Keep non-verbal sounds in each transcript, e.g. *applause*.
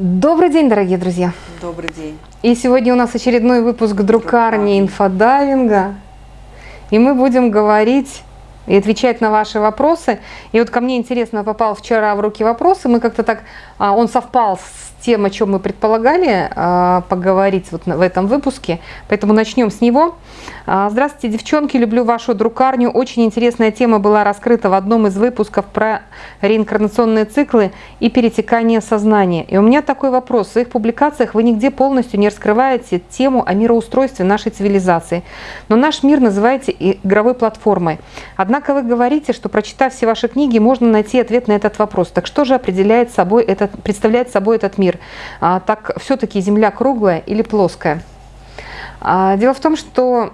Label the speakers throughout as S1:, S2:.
S1: Добрый день, дорогие друзья!
S2: Добрый день!
S1: И сегодня у нас очередной выпуск друкарни инфодайвинга. И мы будем говорить и отвечать на ваши вопросы. И вот ко мне интересно попал вчера в руки вопрос, и мы как-то так, а, он совпал с тем, о чем мы предполагали а, поговорить вот в этом выпуске, поэтому начнем с него. А, здравствуйте, девчонки, люблю вашу друкарню. Очень интересная тема была раскрыта в одном из выпусков про реинкарнационные циклы и перетекание сознания. И у меня такой вопрос. В своих публикациях вы нигде полностью не раскрываете тему о мироустройстве нашей цивилизации, но наш мир называете игровой платформой. Однако вы говорите, что прочитав все ваши книги, можно найти ответ на этот вопрос. Так что же определяет собой этот, представляет собой этот мир? Мир, а, так все-таки Земля круглая или плоская? А, дело в том, что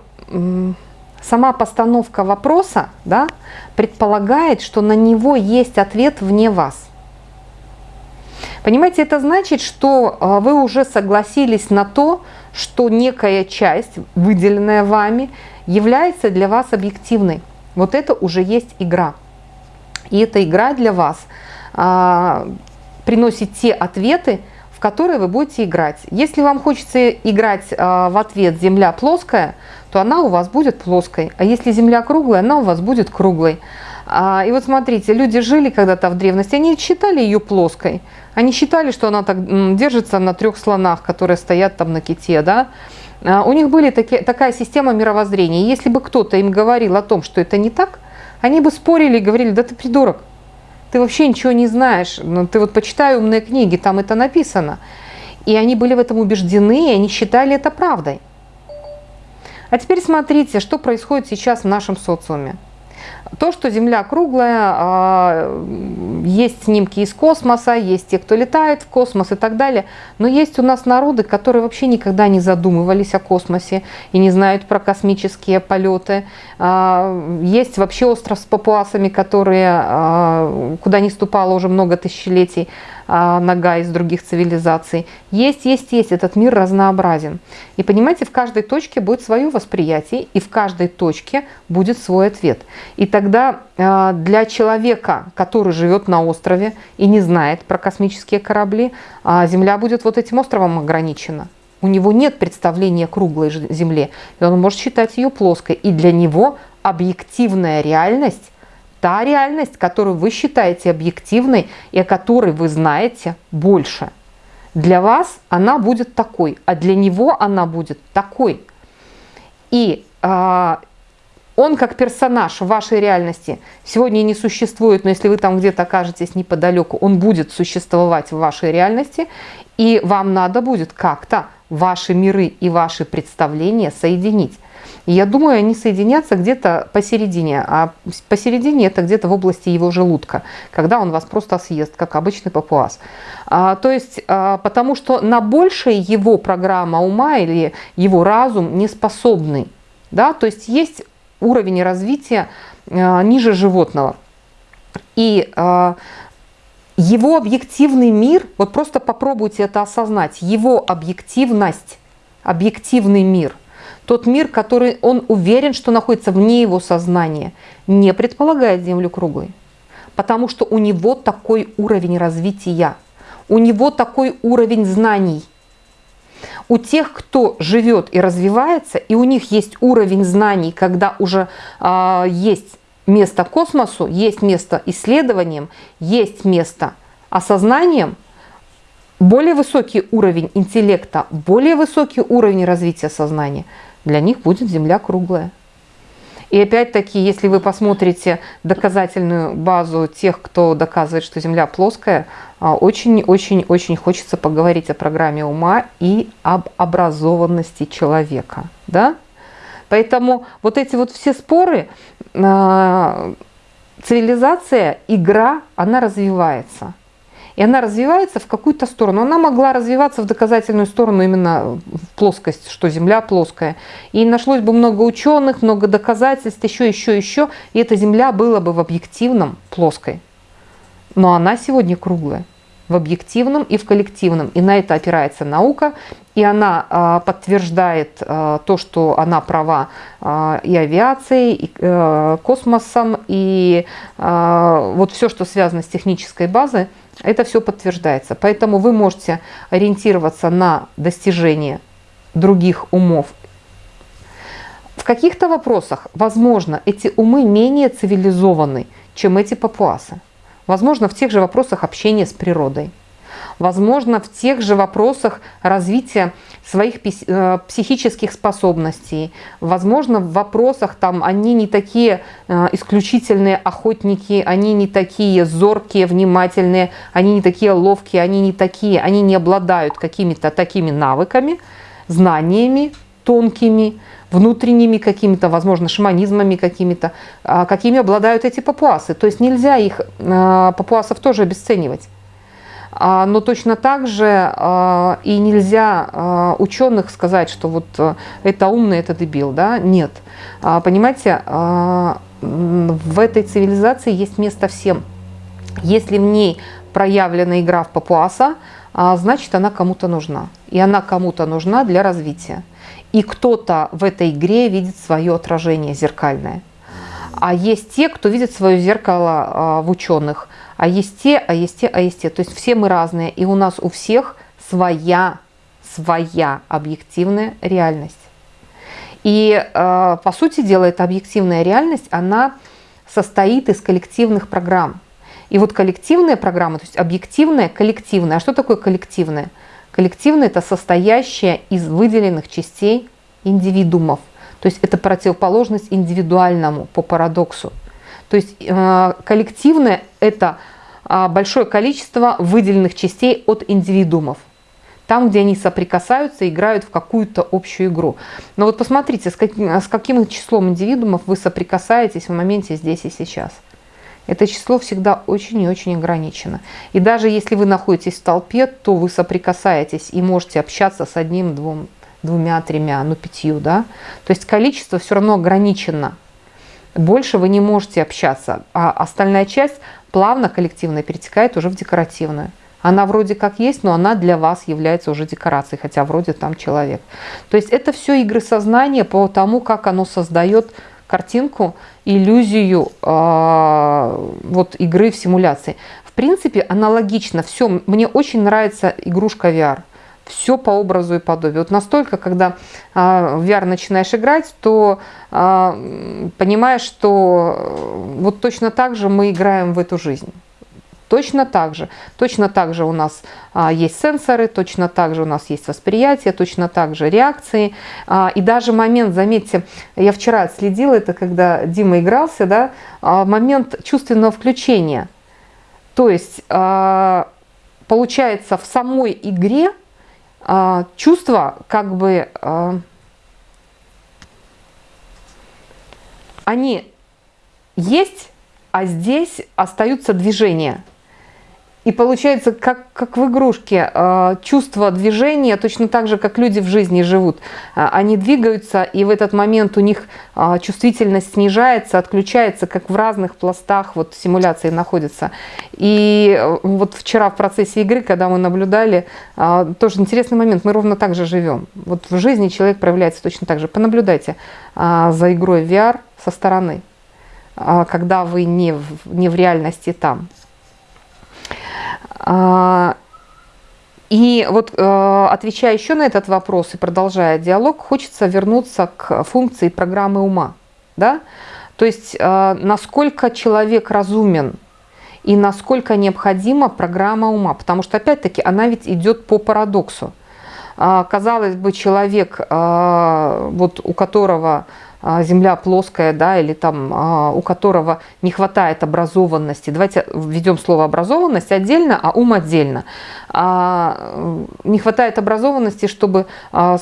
S1: сама постановка вопроса да, предполагает, что на него есть ответ вне вас. Понимаете, это значит, что а, вы уже согласились на то, что некая часть, выделенная вами, является для вас объективной. Вот это уже есть игра. И эта игра для вас приносит те ответы, в которые вы будете играть. Если вам хочется играть а, в ответ «Земля плоская», то она у вас будет плоской. А если Земля круглая, она у вас будет круглой. А, и вот смотрите, люди жили когда-то в древности, они считали ее плоской. Они считали, что она так держится на трех слонах, которые стоят там на ките, да. А, у них были такие, такая система мировоззрения. если бы кто-то им говорил о том, что это не так, они бы спорили и говорили, да ты придурок, ты вообще ничего не знаешь, ну, ты вот почитай умные книги, там это написано. И они были в этом убеждены, и они считали это правдой. А теперь смотрите, что происходит сейчас в нашем социуме. То, что Земля круглая, а, есть снимки из космоса, есть те, кто летает в космос и так далее. Но есть у нас народы, которые вообще никогда не задумывались о космосе и не знают про космические полеты. А, есть вообще остров с папуасами, которые, а, куда не ступало уже много тысячелетий, нога из других цивилизаций. Есть, есть, есть, этот мир разнообразен. И понимаете, в каждой точке будет свое восприятие, и в каждой точке будет свой ответ. И тогда а, для человека, который живет на острове и не знает про космические корабли, а, Земля будет вот этим островом ограничена. У него нет представления круглой Земле, и он может считать ее плоской. И для него объективная реальность та реальность, которую вы считаете объективной и о которой вы знаете больше. Для вас она будет такой, а для него она будет такой. И э, он как персонаж в вашей реальности сегодня не существует, но если вы там где-то окажетесь неподалеку, он будет существовать в вашей реальности, и вам надо будет как-то ваши миры и ваши представления соединить. Я думаю, они соединятся где-то посередине, а посередине это где-то в области его желудка, когда он вас просто съест, как обычный папуас. А, то есть, а, потому что на большее его программа ума или его разум не способный. Да? То есть есть уровень развития а, ниже животного. И а, его объективный мир, вот просто попробуйте это осознать, его объективность, объективный мир – тот мир, который он уверен, что находится вне его сознания, не предполагает Землю круглой. Потому что у него такой уровень развития, у него такой уровень знаний. У тех, кто живет и развивается, и у них есть уровень знаний, когда уже э, есть место космосу, есть место исследованиям, есть место осознанием, более высокий уровень интеллекта, более высокий уровень развития сознания – для них будет Земля круглая. И опять-таки, если вы посмотрите доказательную базу тех, кто доказывает, что Земля плоская, очень-очень-очень хочется поговорить о программе ума и об образованности человека. Да? Поэтому вот эти вот все споры, а, цивилизация, игра, она развивается и она развивается в какую-то сторону. Она могла развиваться в доказательную сторону именно в плоскость, что Земля плоская. И нашлось бы много ученых, много доказательств, еще, еще, еще, и эта Земля была бы в объективном плоской. Но она сегодня круглая. в объективном и в коллективном. И на это опирается наука, и она а, подтверждает а, то, что она права а, и авиацией, и а, космосом, и а, вот все, что связано с технической базой, это все подтверждается. Поэтому вы можете ориентироваться на достижение других умов. В каких-то вопросах, возможно, эти умы менее цивилизованы, чем эти папуасы. Возможно, в тех же вопросах общения с природой. Возможно, в тех же вопросах развития своих э, психических способностей. Возможно, в вопросах там они не такие э, исключительные охотники, они не такие зоркие, внимательные, они не такие ловкие, они не такие, они не обладают какими-то такими навыками, знаниями тонкими, внутренними какими-то, возможно, шаманизмами какими-то, а, какими обладают эти папуасы. То есть нельзя их, а, папуасов тоже обесценивать. А, но точно так же и нельзя ученых сказать, что вот э, это умный, это дебил. Да? Нет. Понимаете, в этой цивилизации есть место всем. Если в ней проявлена игра в папуаса, значит она кому-то нужна. И она кому-то нужна для развития и кто-то в этой игре видит свое отражение зеркальное. А есть те, кто видит свое зеркало а, в ученых, а есть те, а есть те, а есть те. То есть все мы разные, и у нас у всех своя, своя объективная реальность. И а, по сути дела эта объективная реальность, она состоит из коллективных программ. И вот коллективная программа, то есть объективная, коллективная. А что такое коллективная? Коллективное – это состоящее из выделенных частей индивидуумов. То есть это противоположность индивидуальному по парадоксу. То есть э, коллективное – это а, большое количество выделенных частей от индивидуумов. Там, где они соприкасаются, играют в какую-то общую игру. Но вот посмотрите, с каким, с каким числом индивидуумов вы соприкасаетесь в моменте здесь и сейчас – это число всегда очень и очень ограничено. И даже если вы находитесь в толпе, то вы соприкасаетесь и можете общаться с одним, двум, двумя, тремя, ну пятью. Да? То есть количество все равно ограничено. Больше вы не можете общаться. А остальная часть плавно коллективно перетекает уже в декоративную. Она вроде как есть, но она для вас является уже декорацией, хотя вроде там человек. То есть это все игры сознания по тому, как оно создает картинку, иллюзию э, вот игры в симуляции. В принципе, аналогично все. Мне очень нравится игрушка VR. Все по образу и подобию. Вот настолько, когда э, в VR начинаешь играть, то э, понимаешь, что вот точно так же мы играем в эту жизнь. Точно так же. Точно так же у нас а, есть сенсоры, точно так же у нас есть восприятие, точно так же реакции. А, и даже момент, заметьте, я вчера следила это, когда Дима игрался, да, а, момент чувственного включения. То есть, а, получается, в самой игре а, чувства как бы... А, они есть, а здесь остаются движения. И получается, как, как в игрушке, э, чувство движения, точно так же, как люди в жизни живут. Э, они двигаются, и в этот момент у них э, чувствительность снижается, отключается, как в разных пластах вот, симуляции находятся. И вот вчера в процессе игры, когда мы наблюдали, тоже интересный момент, мы ровно так же живем. Вот в жизни человек проявляется точно так же. Понаблюдайте за игрой VR со стороны, когда вы не в, не в реальности там. А, и вот э, отвечая еще на этот вопрос и продолжая диалог, хочется вернуться к функции программы ума. Да? То есть э, насколько человек разумен и насколько необходима программа ума. Потому что опять-таки она ведь идет по парадоксу. А, казалось бы, человек, а, вот у которого земля плоская, да, или там а, у которого не хватает образованности. Давайте введем слово образованность отдельно, а ум отдельно. А, не хватает образованности, чтобы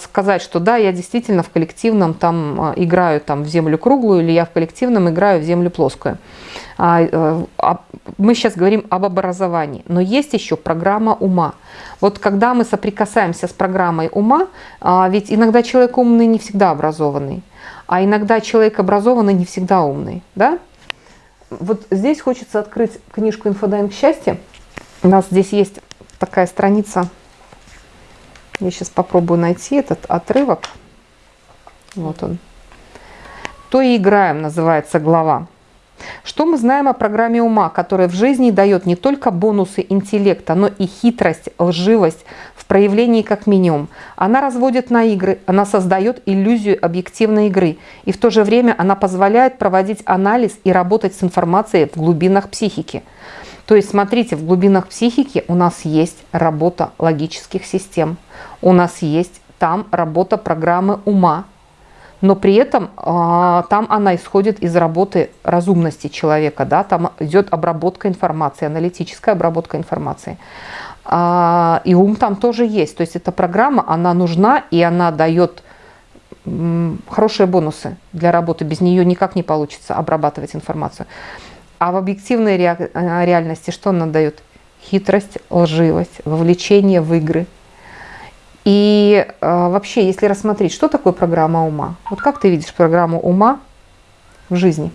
S1: сказать, что да, я действительно в коллективном там играю там в землю круглую, или я в коллективном играю в землю плоскую. Э, мы сейчас говорим об образовании, но есть еще программа ума. Вот когда мы соприкасаемся с программой ума, ведь иногда человек умный не всегда образованный. А иногда человек образованный не всегда умный. Да? Вот здесь хочется открыть книжку «Инфодайвинг счастья». У нас здесь есть такая страница. Я сейчас попробую найти этот отрывок. Вот он. То и играем, называется глава. Что мы знаем о программе ума, которая в жизни дает не только бонусы интеллекта, но и хитрость, лживость в проявлении как минимум. Она разводит на игры, она создает иллюзию объективной игры, и в то же время она позволяет проводить анализ и работать с информацией в глубинах психики. То есть, смотрите, в глубинах психики у нас есть работа логических систем, у нас есть там работа программы ума, но при этом э, там она исходит из работы разумности человека, да, там идет обработка информации, аналитическая обработка информации. Э, и ум там тоже есть, то есть эта программа, она нужна и она дает хорошие бонусы для работы, без нее никак не получится обрабатывать информацию. А в объективной э, реальности что она дает? Хитрость, лживость, вовлечение в игры – и э, вообще, если рассмотреть, что такое программа ума? Вот как ты видишь программу ума в жизни?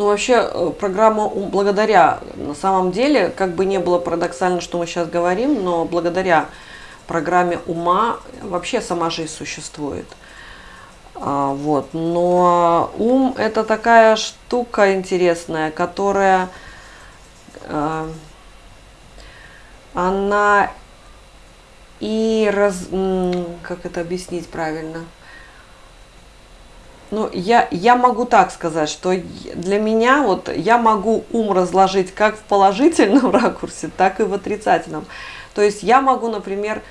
S2: Ну, вообще, э, программа благодаря, на самом деле, как бы не было парадоксально, что мы сейчас говорим, но благодаря программе ума вообще сама жизнь существует. А, вот. Но ум – это такая штука интересная, которая, э, она и раз, как это объяснить правильно? Ну, я, я могу так сказать, что для меня вот я могу ум разложить как в положительном *laughs* ракурсе, так и в отрицательном. То есть я могу, например,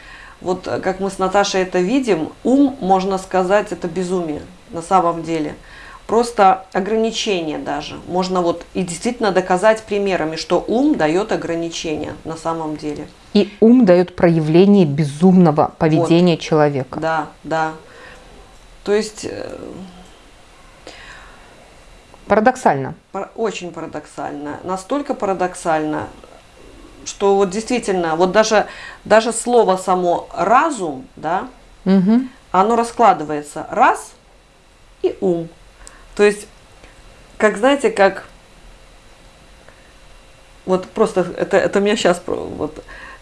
S2: вот как мы с Наташей это видим, ум, можно сказать, это безумие на самом деле. Просто ограничение даже. Можно вот и действительно доказать примерами, что ум дает ограничения на самом деле.
S1: И ум дает проявление безумного поведения вот. человека.
S2: Да, да. То есть...
S1: Парадоксально.
S2: Очень парадоксально. Настолько парадоксально, что вот действительно, вот даже, даже слово само разум, да, угу. оно раскладывается раз и ум. То есть, как знаете, как вот просто это, это меня сейчас вот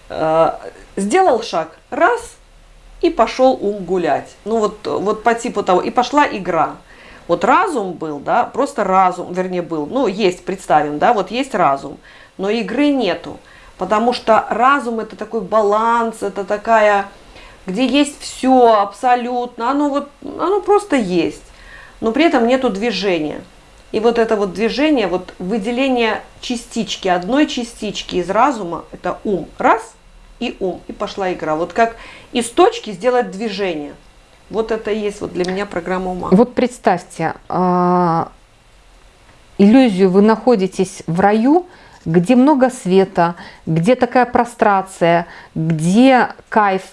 S2: Э, сделал шаг, раз, и пошел ум гулять. Ну вот, вот по типу того, и пошла игра. Вот разум был, да, просто разум, вернее был, ну есть, представим, да, вот есть разум, но игры нету, потому что разум это такой баланс, это такая, где есть все абсолютно, оно вот, оно просто есть, но при этом нету движения. И вот это вот движение, вот выделение частички, одной частички из разума, это ум, раз, и ум, и пошла игра. Вот как из точки сделать движение. Вот это и есть вот для меня программа ума.
S1: Вот представьте, а, иллюзию вы находитесь в раю, где много света, где такая прострация, где кайф.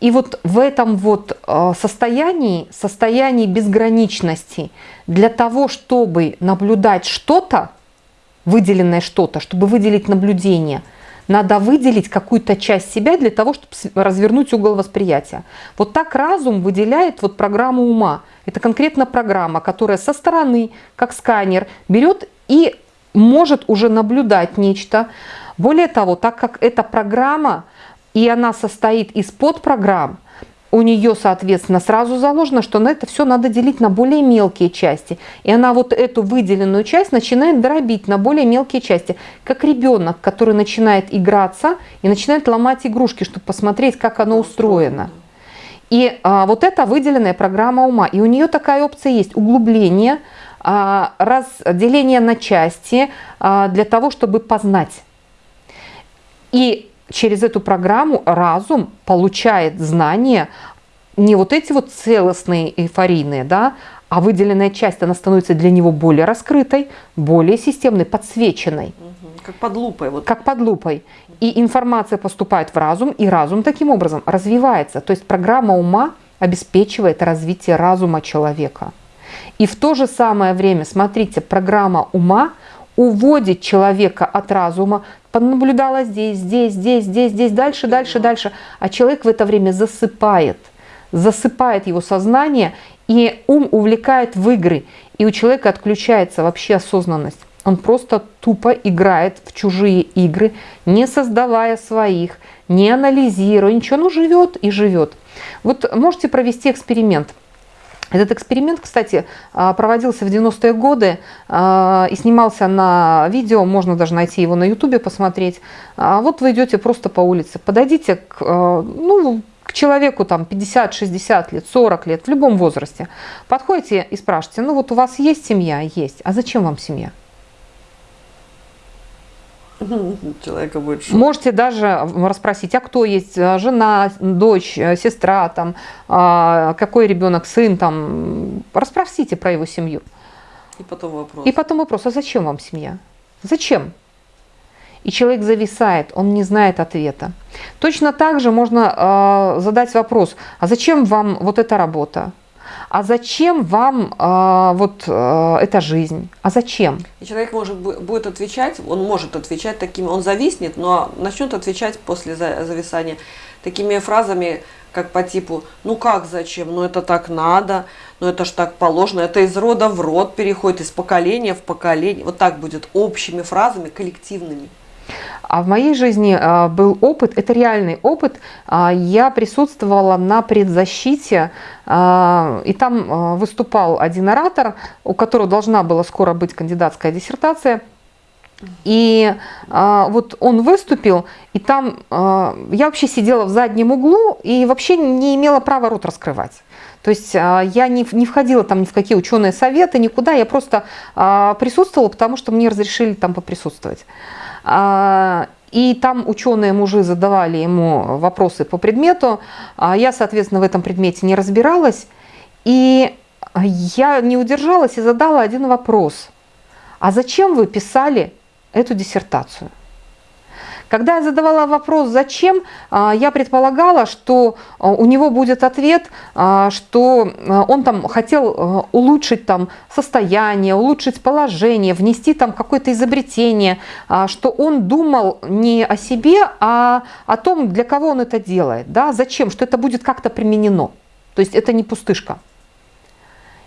S1: И вот в этом вот а, состоянии, состоянии безграничности, для того, чтобы наблюдать что-то, выделенное что-то, чтобы выделить наблюдение – надо выделить какую-то часть себя для того, чтобы развернуть угол восприятия. Вот так разум выделяет вот программу ума. Это конкретно программа, которая со стороны, как сканер, берет и может уже наблюдать нечто. Более того, так как эта программа, и она состоит из подпрограмм, у нее, соответственно, сразу заложено, что на это все надо делить на более мелкие части. И она вот эту выделенную часть начинает дробить на более мелкие части. Как ребенок, который начинает играться и начинает ломать игрушки, чтобы посмотреть, как оно устроено. И а, вот это выделенная программа ума. И у нее такая опция есть. Углубление, а, разделение на части а, для того, чтобы познать. И через эту программу разум получает знания, не вот эти вот целостные эйфорийные, да, а выделенная часть, она становится для него более раскрытой, более системной, подсвеченной.
S2: Как под лупой. Вот.
S1: Как под лупой. И информация поступает в разум, и разум таким образом развивается. То есть программа ума обеспечивает развитие разума человека. И в то же самое время, смотрите, программа ума уводит человека от разума, понаблюдала здесь, здесь, здесь, здесь, здесь, дальше, дальше, дальше. А человек в это время засыпает, засыпает его сознание, и ум увлекает в игры, и у человека отключается вообще осознанность. Он просто тупо играет в чужие игры, не создавая своих, не анализируя ничего, ну живет и живет. Вот можете провести эксперимент. Этот эксперимент, кстати, а, проводился в 90-е годы а, и снимался на видео, можно даже найти его на ютубе, посмотреть. А вот вы идете просто по улице, подойдите к, ну, к человеку там 50, 60 лет, 40 лет, в любом возрасте. Подходите и спрашиваете, ну вот у вас есть семья? Есть. А зачем вам семья? *laughs*
S2: Человека будет
S1: шок. Можете даже расспросить, а кто есть, э, жена, дочь, э, сестра, там, а, какой ребенок, сын, там, расспросите про его семью.
S2: И потом вопрос.
S1: И потом вопрос, а зачем вам семья? Зачем? И человек зависает, он не знает ответа. Точно так же можно э, задать вопрос, а зачем вам вот эта работа? А зачем вам э, вот э, эта жизнь? А зачем?
S2: И человек может будет отвечать, он может отвечать такими, он зависнет, но начнет отвечать после зависания такими фразами, как по типу, ну как зачем, ну это так надо, ну это ж так положено, это из рода в род переходит, из поколения в поколение, вот так будет общими фразами, коллективными.
S1: А в моей жизни а, был опыт, это реальный опыт. А, я присутствовала на предзащите, а, и там выступал один оратор, у которого должна была скоро быть кандидатская диссертация. И а, вот он выступил, и там а, я вообще сидела в заднем углу и вообще не имела права рот раскрывать. То есть а, я не, не входила там ни в какие ученые советы, никуда, я просто а, присутствовала, потому что мне разрешили там поприсутствовать. А, и там ученые мужи задавали ему вопросы по предмету. Я, соответственно, в этом предмете не разбиралась. И я не удержалась и задала один вопрос. А зачем вы писали эту диссертацию? Когда я задавала вопрос «зачем?», а, я предполагала, что а, у него будет ответ, а, что он там хотел улучшить там состояние, улучшить положение, внести там какое-то изобретение, что он думал не о себе, а о том, для кого он это делает, да, зачем, что это будет как-то применено. То есть это не пустышка.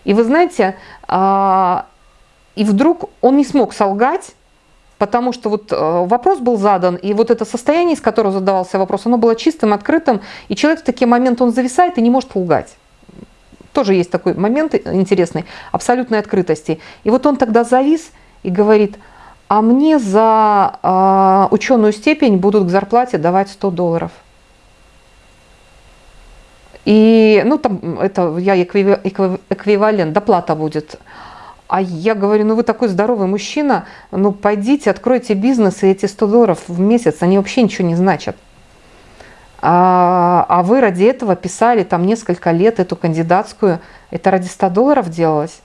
S1: И вы знаете, и вдруг он не смог солгать, потому что вот э, вопрос был задан, и вот это состояние, из которого задавался вопрос, оно было чистым, открытым, и человек в такие моменты, он зависает и не может лгать. Тоже есть такой момент интересный, абсолютной открытости. И вот он тогда завис и говорит, а мне за э, ученую степень будут к зарплате давать 100 долларов. И, ну, там, это я эквивалент, доплата будет. А я говорю, ну вы такой здоровый мужчина, ну пойдите, откройте бизнес, и эти 100 долларов в месяц, они вообще ничего не значат. А, а вы ради этого писали там несколько лет эту кандидатскую, это ради 100 долларов делалось.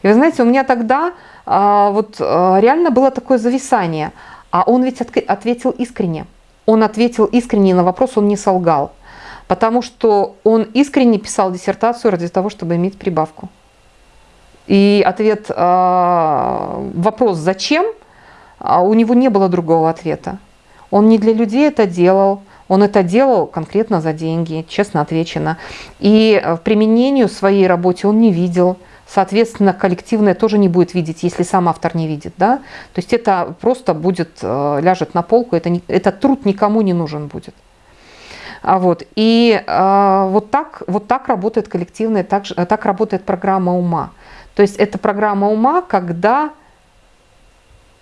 S1: И вы знаете, у меня тогда а, вот а, реально было такое зависание, а он ведь от, ответил искренне. Он ответил искренне на вопрос, он не солгал. Потому что он искренне писал диссертацию ради того, чтобы иметь прибавку. И ответ, а, вопрос «зачем?» а у него не было другого ответа. Он не для людей это делал, он это делал конкретно за деньги, честно отвечено. И в применению своей работе он не видел. Соответственно, коллективное тоже не будет видеть, если сам автор не видит. Да? То есть это просто будет, э, ляжет на полку, это, не, этот труд никому не нужен будет. А вот. И э, вот, так, вот так работает коллективное, так, так работает программа ума. То есть это программа ума, когда,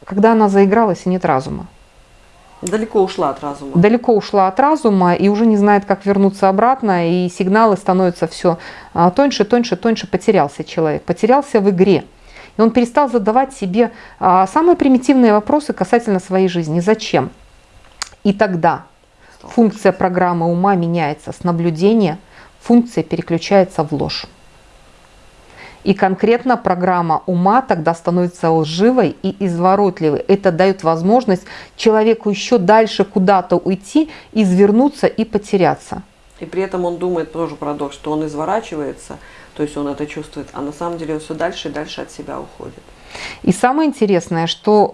S1: когда она заигралась и нет разума.
S2: Далеко ушла от разума.
S1: Далеко ушла от разума и уже не знает, как вернуться обратно, и сигналы становятся все а, тоньше, тоньше, тоньше. Потерялся человек, потерялся в игре. И он перестал задавать себе а, самые примитивные вопросы касательно своей жизни. Зачем? И тогда функция программы ума меняется с наблюдения, функция переключается в ложь. И конкретно программа ума тогда становится лживой и изворотливой. Это дает возможность человеку еще дальше куда-то уйти, извернуться и потеряться.
S2: И при этом он думает, тоже парадокс, что он изворачивается, то есть он это чувствует, а на самом деле он все дальше и дальше от себя уходит.
S1: И самое интересное, что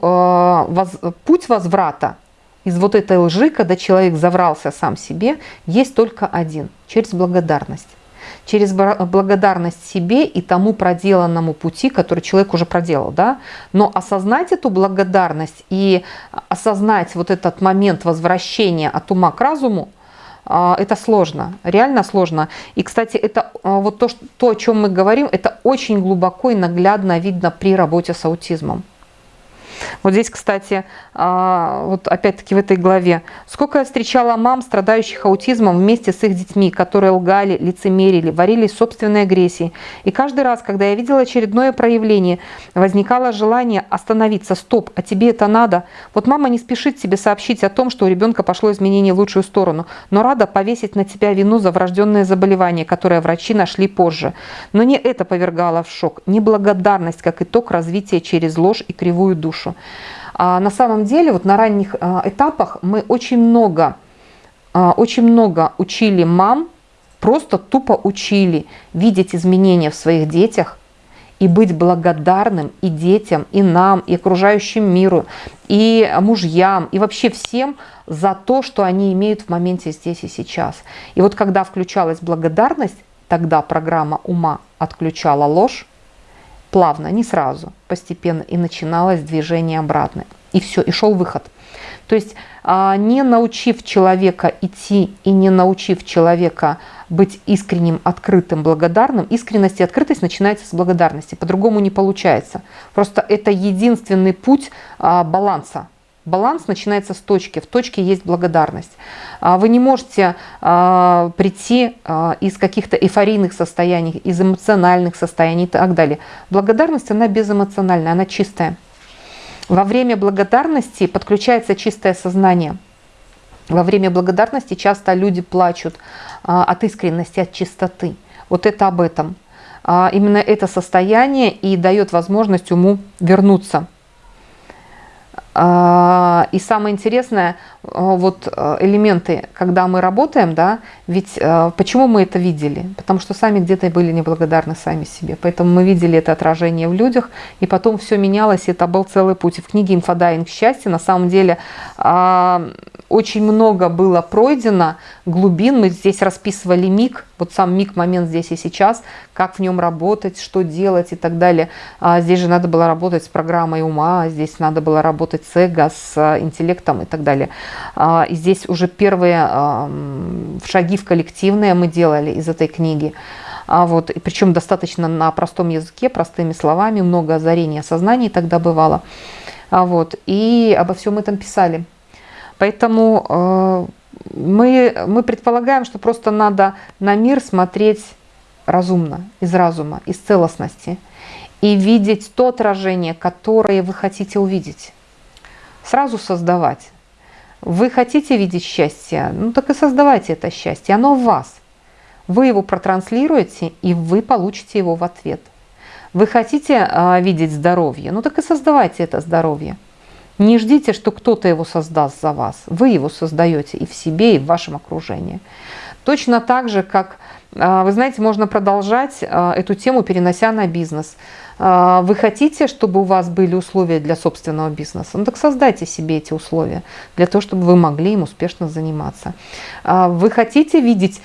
S1: э, воз, путь возврата из вот этой лжи, когда человек заврался сам себе, есть только один – через благодарность. Через благодарность себе и тому проделанному пути, который человек уже проделал, да, но осознать эту благодарность и осознать вот этот момент возвращения от ума к разуму, а, это сложно, реально сложно. И, кстати, это а, вот то, что, то, о чем мы говорим, это очень глубоко и наглядно видно при работе с аутизмом. Вот здесь, кстати, а, вот опять-таки в этой главе. Сколько я встречала мам, страдающих аутизмом вместе с их детьми, которые лгали, лицемерили, варили собственной агрессии. И каждый раз, когда я видела очередное проявление, возникало желание остановиться. Стоп, а тебе это надо? Вот мама не спешит тебе сообщить о том, что у ребенка пошло изменение в лучшую сторону, но рада повесить на тебя вину за врожденное заболевание, которое врачи нашли позже. Но не это повергало в шок, неблагодарность как итог развития через ложь и кривую душу душу. А на самом деле вот на ранних а, этапах мы очень много, а, очень много учили мам, просто тупо учили видеть изменения в своих детях и быть благодарным и детям, и нам, и окружающему миру, и мужьям, и вообще всем за то, что они имеют в моменте здесь и сейчас. И вот когда включалась благодарность, тогда программа ума отключала ложь, плавно, не сразу, постепенно, и начиналось движение обратное. И все, и шел выход. То есть а, не научив человека идти и не научив человека быть искренним, открытым, благодарным, искренность и открытость начинается с благодарности. По-другому не получается. Просто это единственный путь а, баланса Баланс начинается с точки. В точке есть благодарность. А, вы не можете а, прийти а, из каких-то эйфорийных состояний, из эмоциональных состояний и так далее. Благодарность, она безэмоциональная, она чистая. Во время благодарности подключается чистое сознание. Во время благодарности часто люди плачут от искренности, от чистоты. Вот это об этом. Именно это состояние и дает возможность уму вернуться и самое интересное, а, вот а, элементы, когда мы работаем, да, ведь почему мы это видели? Потому что сами где-то были неблагодарны сами себе. Поэтому мы видели это отражение в людях, и потом все менялось, и это был целый путь. И в книге «Инфодайвинг счастья» на самом деле очень много было пройдено глубин. Мы здесь расписывали миг, вот сам миг, момент здесь и сейчас, как в нем работать, что делать и так далее. А здесь же надо было работать с программой ума, здесь надо было работать эго, с интеллектом и так далее. А, и здесь уже первые а, шаги в коллективное мы делали из этой книги. А вот, и причем достаточно на простом языке, простыми словами, много озарения сознания тогда бывало. А вот, и обо всем этом писали. Поэтому э, мы, мы предполагаем, что просто надо на мир смотреть разумно, из разума, из целостности и видеть то отражение, которое вы хотите увидеть. Сразу создавать. Вы хотите видеть счастье, ну так и создавайте это счастье, оно в вас. Вы его протранслируете, и вы получите его в ответ. Вы хотите э, видеть здоровье, ну так и создавайте это здоровье. Не ждите, что кто-то его создаст за вас. Вы его создаете и в себе, и в вашем окружении. Точно так же, как, а, вы знаете, можно продолжать а, эту тему, перенося на бизнес. А, вы хотите, чтобы у вас были условия для собственного бизнеса? Ну так создайте себе эти условия, для того, чтобы вы могли им успешно заниматься. Вы хотите видеть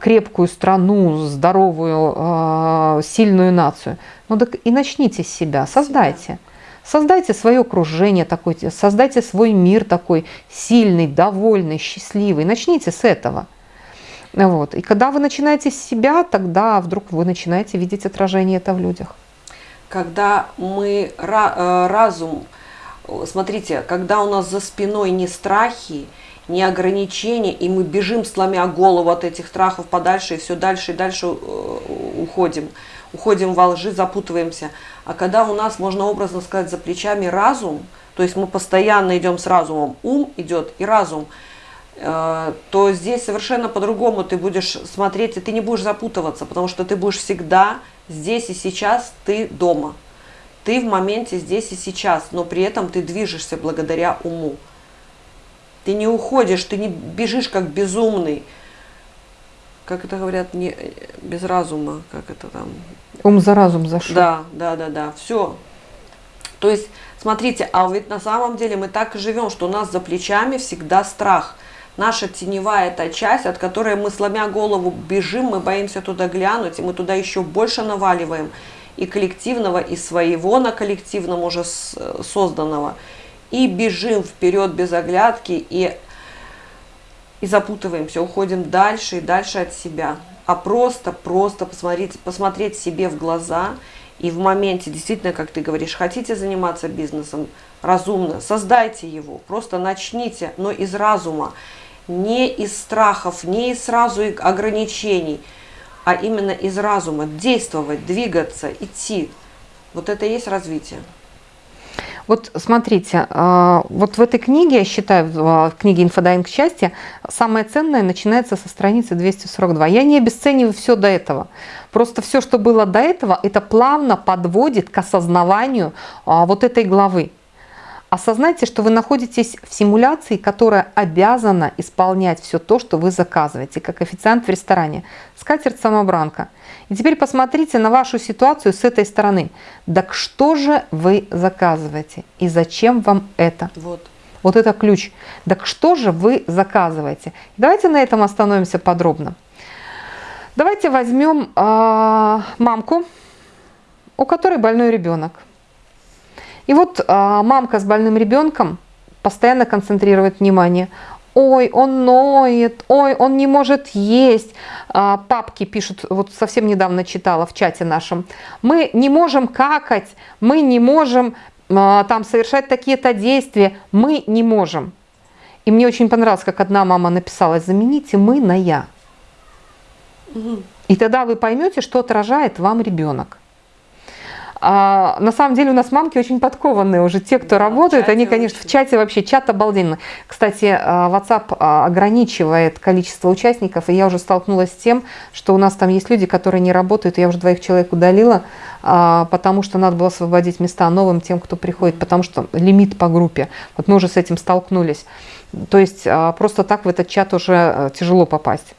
S1: крепкую страну, здоровую, сильную нацию? Ну так и начните с себя, создайте. Создайте свое окружение такое, создайте свой мир такой сильный, довольный, счастливый. Начните с этого. Вот. И когда вы начинаете с себя, тогда вдруг вы начинаете видеть отражение это в людях.
S2: Когда мы э, разум, смотрите, когда у нас за спиной не страхи, не ограничения, и мы бежим, сломя голову от этих страхов подальше, и все дальше и дальше э, уходим, уходим во лжи, запутываемся – а когда у нас, можно образно сказать, за плечами разум, то есть мы постоянно идем с разумом, ум идет и разум, то здесь совершенно по-другому ты будешь смотреть, и ты не будешь запутываться, потому что ты будешь всегда здесь и сейчас, ты дома. Ты в моменте здесь и сейчас, но при этом ты движешься благодаря уму. Ты не уходишь, ты не бежишь как безумный, как это говорят, не, без разума, как это там,
S1: Ум за разум зашел.
S2: Да, да, да, да, все. То есть, смотрите, а ведь на самом деле мы так и живем, что у нас за плечами всегда страх. Наша теневая эта часть, от которой мы, сломя голову, бежим, мы боимся туда глянуть, и мы туда еще больше наваливаем и коллективного, и своего на коллективном уже созданного. И бежим вперед без оглядки, и, и запутываемся, уходим дальше и дальше от себя. А просто, просто посмотреть, посмотреть себе в глаза и в моменте, действительно, как ты говоришь, хотите заниматься бизнесом разумно, создайте его, просто начните, но из разума, не из страхов, не из сразу ограничений – а именно из разума действовать, двигаться, идти. Вот это и есть развитие.
S1: Вот смотрите, а, вот в этой книге, я считаю, в книге «Инфодайвинг счастья», самое ценное начинается со страницы 242. Я не обесцениваю все до этого. Просто все, что было до этого, это плавно подводит к осознаванию а, вот этой главы. Осознайте, что вы находитесь в симуляции, которая обязана исполнять все то, что вы заказываете, как официант в ресторане. Скатерть-самобранка. И теперь посмотрите на вашу ситуацию с этой стороны. Так что же вы заказываете? И зачем вам это?
S2: Вот.
S1: Вот это ключ. Так что же вы заказываете? Давайте на этом остановимся подробно. Давайте возьмем э, мамку, у которой больной ребенок. И вот а, мамка с больным ребенком постоянно концентрирует внимание. Ой, он ноет, ой, он не может есть. А, папки пишут, вот совсем недавно читала в чате нашем. Мы не можем какать, мы не можем а, там совершать такие-то действия, мы не можем. И мне очень понравилось, как одна мама написала, замените мы на я. Угу. И тогда вы поймете, что отражает вам ребенок. А, на самом деле у нас мамки очень подкованные уже. Те, кто да, работают, они, конечно, очень. в чате вообще, чат обалденный. Кстати, а, WhatsApp а, ограничивает количество участников, и я уже столкнулась с тем, что у нас там есть люди, которые не работают. Я уже двоих человек удалила, а, потому что надо было освободить места новым тем, кто приходит, потому что лимит по группе. Вот мы уже с этим столкнулись. То есть просто так в этот чат уже тяжело попасть.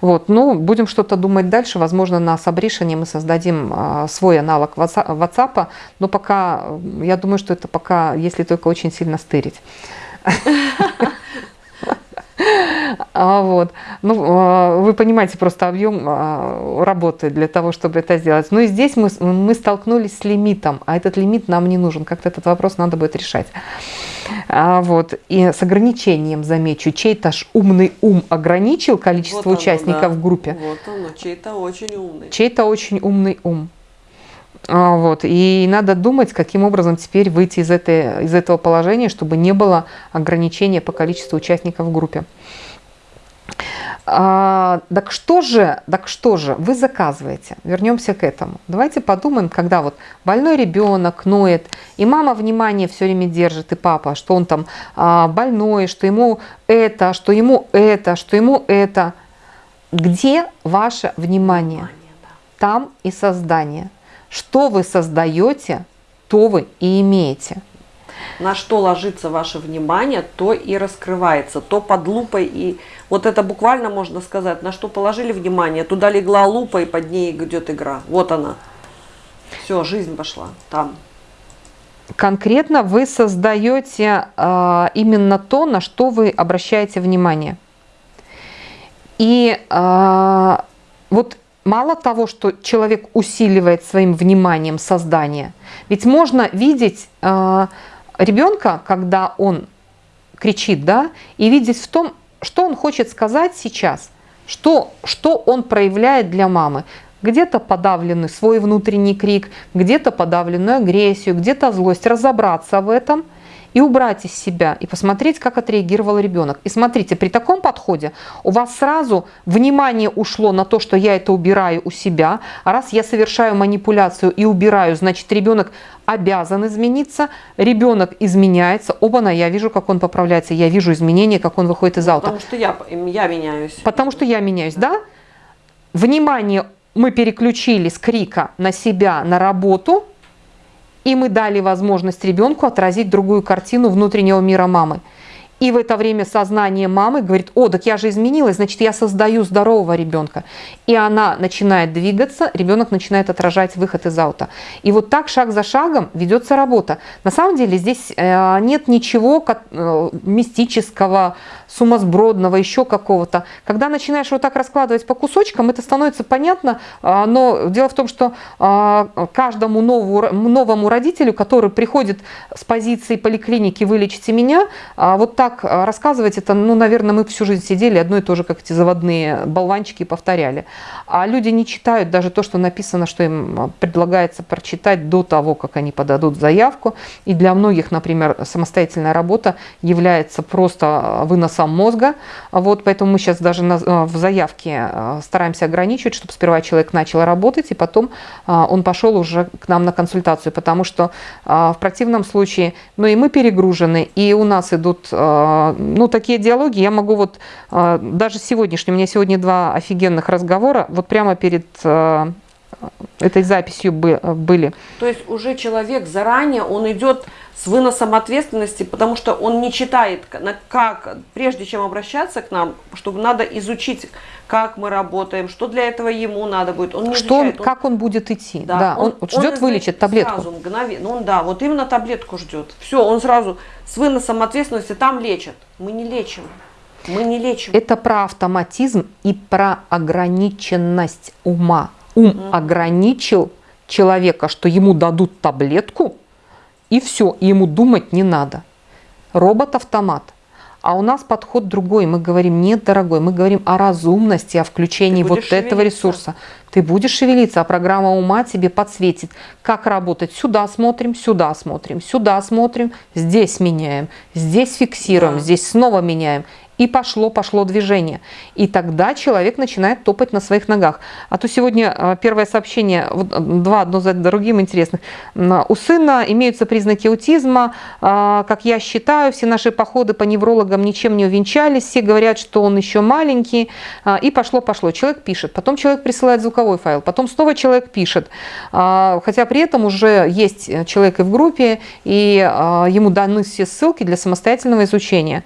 S1: Вот, ну, будем что-то думать дальше. Возможно, на Сабришине мы создадим а, свой аналог WhatsApp, но пока, я думаю, что это пока, если только очень сильно стырить. *laughs* *laughs* А, вот. Ну, а, вы понимаете просто объем а, работы для того, чтобы это сделать. Ну и здесь мы, мы столкнулись с лимитом, а этот лимит нам не нужен. Как-то этот вопрос надо будет решать. А, вот. И с ограничением, замечу, чей-то ж умный ум ограничил количество вот участников оно, да. в группе.
S2: Вот оно, чей-то очень умный.
S1: Чей-то очень умный ум. А, вот. И надо думать, каким образом теперь выйти из, этой, из этого положения, чтобы не было ограничения по количеству участников в группе. А, так что же, так что же вы заказываете? Вернемся к этому. Давайте подумаем, когда вот больной ребенок ноет, и мама внимание все время держит, и папа, что он там а, больной, что ему это, что ему это, что ему это. Где ваше внимание? Там и создание. Что вы создаете, то вы и имеете.
S2: На что ложится ваше внимание, то и раскрывается, то под лупой. И вот это буквально можно сказать, на что положили внимание, туда легла лупа, и под ней идет игра. Вот она. Все, жизнь пошла там.
S1: Конкретно вы создаете э, именно то, на что вы обращаете внимание. И э, вот мало того, что человек усиливает своим вниманием создание, ведь можно видеть э, ребенка, когда он кричит, да, и видеть в том, что он хочет сказать сейчас, что, что он проявляет для мамы. Где-то подавленный свой внутренний крик, где-то подавленную агрессию, где-то злость. Разобраться в этом – и убрать из себя, и посмотреть, как отреагировал ребенок. И смотрите, при таком подходе у вас сразу внимание ушло на то, что я это убираю у себя, а раз я совершаю манипуляцию и убираю, значит ребенок обязан измениться, ребенок изменяется, оба-на, я вижу, как он поправляется, я вижу изменения, как он выходит из аута.
S2: Потому что я, я меняюсь.
S1: Потому что я меняюсь, да? Внимание мы переключили с крика на себя, на работу – и мы дали возможность ребенку отразить другую картину внутреннего мира мамы. И в это время сознание мамы говорит, о, так я же изменилась, значит, я создаю здорового ребенка. И она начинает двигаться, ребенок начинает отражать выход из аута. И вот так шаг за шагом ведется работа. На самом деле здесь э, нет ничего э, мистического, сумасбродного, еще какого-то. Когда начинаешь вот так раскладывать по кусочкам, это становится понятно, а, но дело в том, что а, каждому новому, новому родителю, который приходит с позиции поликлиники «вылечите меня», а, вот так рассказывать это, ну, наверное, мы всю жизнь сидели, одно и то же, как эти заводные болванчики, повторяли. А люди не читают даже то, что написано, что им предлагается прочитать до того, как они подадут заявку. И для многих, например, самостоятельная работа является просто выносом сам мозга. Вот, поэтому мы сейчас даже на, э, в заявке э, стараемся ограничивать, чтобы сперва человек начал работать, и потом э, он пошел уже к нам на консультацию, потому что в противном случае, ну и мы перегружены, и у нас идут, ну, такие диалоги, я могу вот, даже сегодняшний, у меня сегодня два офигенных разговора, вот прямо перед этой записью были.
S2: То есть уже человек заранее, он идет с выносом ответственности, потому что он не читает, как, прежде чем обращаться к нам, чтобы надо изучить, как мы работаем, что для этого ему надо будет.
S1: Он не что изучает, он, как он будет идти. Да, да он, он ждет, он вылечит таблетку.
S2: Сразу, мгновенно. Ну, он, да, вот именно таблетку ждет. Все, он сразу с выносом ответственности там лечит. Мы не лечим. Мы не лечим.
S1: Это про автоматизм и про ограниченность ума. Ум mm ограничил человека, что ему дадут таблетку, и все, и ему думать не надо. Робот-автомат. А у нас подход другой. Мы говорим, нет, дорогой, мы говорим о разумности, о включении вот шевелиться. этого ресурса. Ты будешь шевелиться, а программа ума тебе подсветит, как работать. Сюда смотрим, сюда смотрим, сюда смотрим, здесь меняем, здесь фиксируем, да. здесь снова меняем. И пошло, пошло движение. И тогда человек начинает топать на своих ногах. А то сегодня а, первое сообщение, два одно за другим интересных. У сына имеются признаки аутизма. А, как я считаю, все наши походы по неврологам ничем не увенчались. Все говорят, что он еще маленький. А, и пошло, пошло. Человек пишет. Потом человек присылает звуковой файл. Потом снова человек пишет. Хотя при этом уже есть человек и в группе, и ему даны все ссылки для самостоятельного изучения.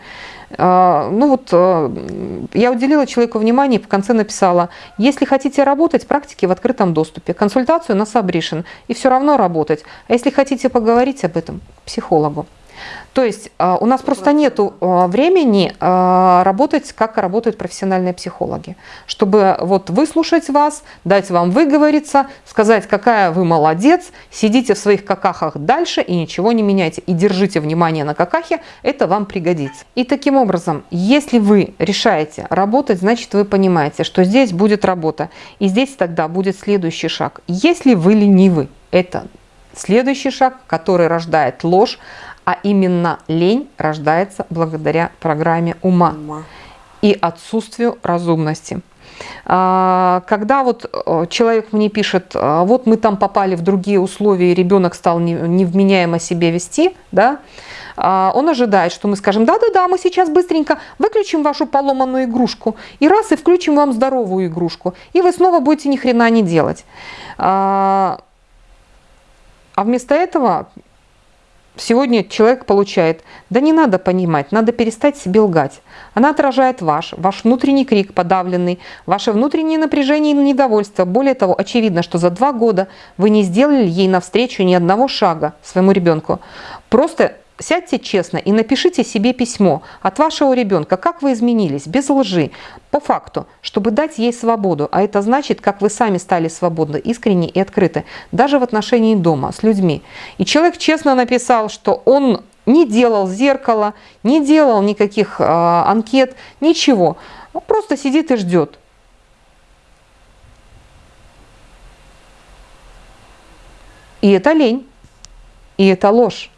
S1: А, ну вот э, я уделила человеку внимание и в конце написала, если хотите работать, практики в открытом доступе, консультацию на Сабришин и все равно работать. А если хотите поговорить об этом, психологу. То есть а, у нас просто нет а, времени а, работать, как работают профессиональные психологи. Чтобы вот выслушать вас, дать вам выговориться, сказать, какая вы молодец, сидите в своих какахах дальше и ничего не меняйте. И держите внимание на какахе, это вам пригодится. И таким образом, если вы решаете работать, значит вы понимаете, что здесь будет работа. И здесь тогда будет следующий шаг. Если вы ленивы, это следующий шаг, который рождает ложь, а именно лень рождается благодаря программе ума, ума. и отсутствию разумности. А, когда вот э, человек мне пишет, «А, вот мы там попали в другие условия, и ребенок стал невменяемо себя вести, да, а, он ожидает, что мы скажем, да-да-да, мы сейчас быстренько выключим вашу поломанную игрушку, и раз, и включим вам здоровую игрушку, и вы снова будете ни хрена не делать. А вместо этого Сегодня человек получает, да не надо понимать, надо перестать себе лгать. Она отражает ваш, ваш внутренний крик подавленный, ваше внутреннее напряжение и недовольство. Более того, очевидно, что за два года вы не сделали ей навстречу ни одного шага своему ребенку. Просто Сядьте честно и напишите себе письмо от вашего ребенка, как вы изменились, без лжи, по факту, чтобы дать ей свободу. А это значит, как вы сами стали свободны, искренне и открыты, даже в отношении дома, с людьми. И человек честно написал, что он не делал зеркала, не делал никаких э, анкет, ничего. Он просто сидит и ждет. И это лень, и это ложь.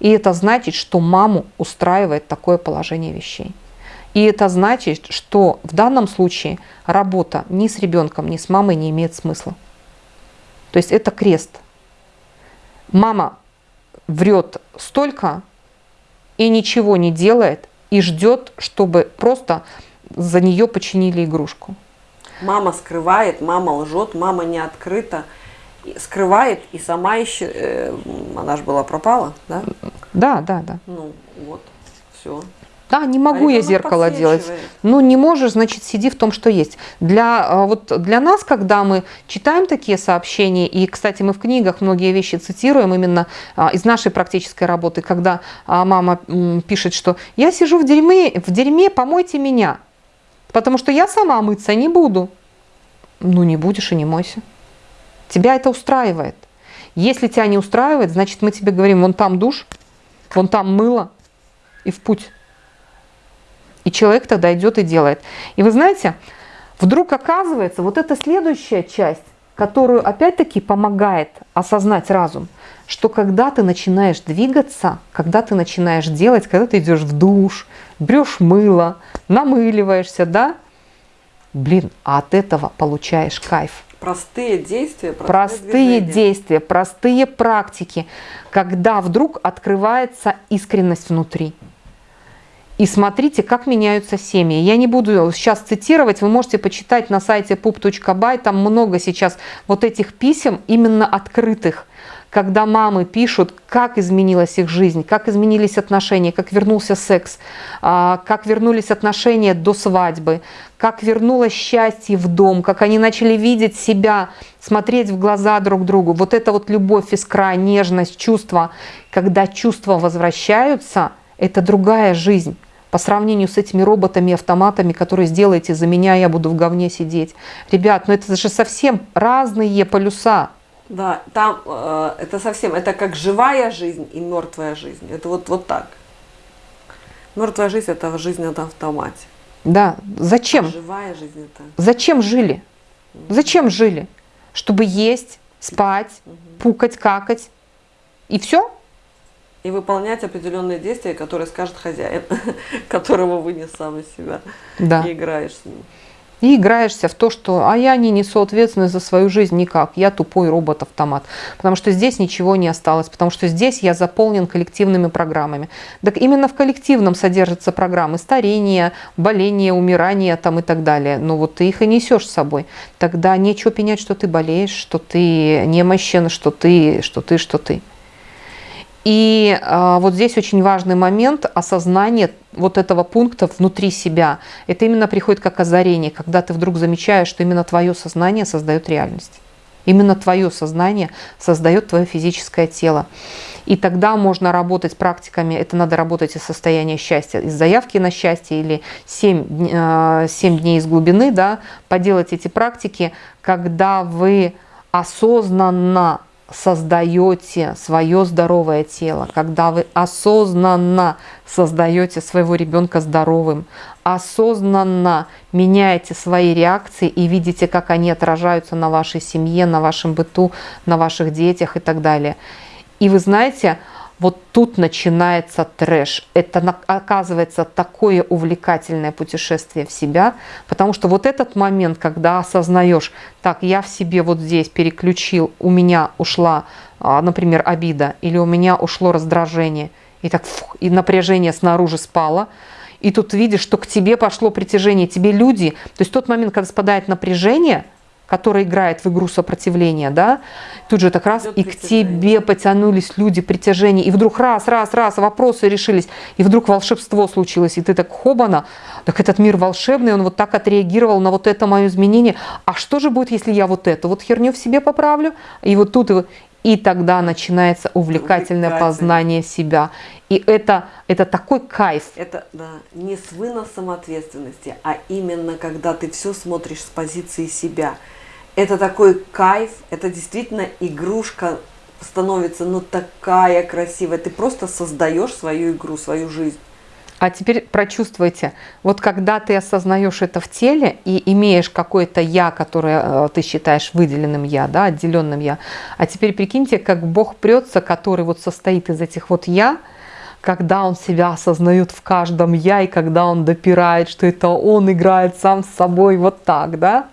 S1: И это значит, что маму устраивает такое положение вещей. И это значит, что в данном случае работа ни с ребенком, ни с мамой не имеет смысла. То есть это крест. Мама врет столько и ничего не делает, и ждет, чтобы просто за нее починили игрушку.
S2: Мама скрывает, мама лжет, мама не открыта скрывает и сама еще, э, она же была пропала, да?
S1: Да, да, да.
S2: Ну, вот, все.
S1: Да, не могу
S2: а
S1: я зеркало делать. Ну, не можешь, значит, сиди в том, что есть. Для, а, вот для нас, когда мы читаем такие сообщения, и, кстати, мы в книгах многие вещи цитируем именно а, из нашей практической работы, когда а, мама пишет, что я сижу в дерьме, в дерьме, помойте меня, потому что я сама мыться не буду. Ну, не будешь и не мойся. Тебя это устраивает. Если тебя не устраивает, значит, мы тебе говорим, вон там душ, вон там мыло, и в путь. И человек тогда идет и делает. И вы знаете, вдруг оказывается, вот эта следующая часть, которую опять-таки помогает осознать разум, что когда ты начинаешь двигаться, когда ты начинаешь делать, когда ты идешь в душ, берешь мыло, намыливаешься, да, блин, а от этого получаешь кайф.
S2: Простые действия,
S1: простые, простые действия, простые практики, когда вдруг открывается искренность внутри. И смотрите, как меняются семьи. Я не буду сейчас цитировать, вы можете почитать на сайте pup.by, там много сейчас вот этих писем, именно открытых, когда мамы пишут, как изменилась их жизнь, как изменились отношения, как вернулся секс, а, как вернулись отношения до свадьбы, как вернулось счастье в дом, как они начали видеть себя, смотреть в глаза друг другу. Вот это вот любовь, искра, нежность, чувства. Когда чувства возвращаются, это другая жизнь по сравнению с этими роботами, автоматами, которые сделаете за меня, я буду в говне сидеть. Ребят, ну это же совсем разные полюса.
S2: Да, там э, это совсем, это как живая жизнь и мертвая жизнь. Это вот, вот так. Мертвая жизнь это жизнь на автомате.
S1: Да, зачем?
S2: Живая жизнь это.
S1: Зачем жили? Зачем жили? Чтобы есть, спать, угу. пукать, какать. И все?
S2: и выполнять определенные действия, которые скажет хозяин, *laughs* которого вынес сам из себя. Да. И играешь с ним.
S1: И играешься в то, что а я не несу ответственность за свою жизнь никак, я тупой робот-автомат. Потому что здесь ничего не осталось, потому что здесь я заполнен коллективными программами. Так именно в коллективном содержатся программы старения, боления, умирания там и так далее. Но вот ты их и несешь с собой. Тогда нечего пенять, что ты болеешь, что ты немощен, что ты, что ты, что ты. И э, вот здесь очень важный момент осознания вот этого пункта внутри себя. Это именно приходит как озарение, когда ты вдруг замечаешь, что именно твое сознание создает реальность. Именно твое сознание создает твое физическое тело. И тогда можно работать практиками, это надо работать из состояния счастья, из заявки на счастье или 7, 7 дней из глубины, да, поделать эти практики, когда вы осознанно создаете свое здоровое тело, когда вы осознанно создаете своего ребенка здоровым, осознанно меняете свои реакции и видите, как они отражаются на вашей семье, на вашем быту, на ваших детях и так далее. И вы знаете, вот тут начинается трэш. Это оказывается такое увлекательное путешествие в себя, потому что вот этот момент, когда осознаешь, так, я в себе вот здесь переключил, у меня ушла, а, например, обида, или у меня ушло раздражение, и так фух, и напряжение снаружи спало, и тут видишь, что к тебе пошло притяжение, тебе люди, то есть тот момент, когда спадает напряжение – который играет в игру сопротивления, да, тут же так раз Идет и к тебе потянулись люди притяжения, и вдруг раз, раз, раз, вопросы решились, и вдруг волшебство случилось, и ты так хобана, так этот мир волшебный, он вот так отреагировал на вот это мое изменение, а что же будет, если я вот эту вот херню в себе поправлю, и вот тут, и тогда начинается увлекательное познание себя. И это, это такой кайф.
S2: Это да, не с выносом ответственности, а именно когда ты все смотришь с позиции себя это такой кайф, это действительно игрушка становится ну такая красивая. Ты просто создаешь свою игру, свою жизнь.
S1: А теперь прочувствуйте, вот когда ты осознаешь это в теле и имеешь какое-то я, которое э, ты считаешь выделенным я, да, отделенным я, а теперь прикиньте, как Бог прется, который вот состоит из этих вот я, когда он себя осознает в каждом я, и когда он допирает, что это он играет сам с собой вот так, да,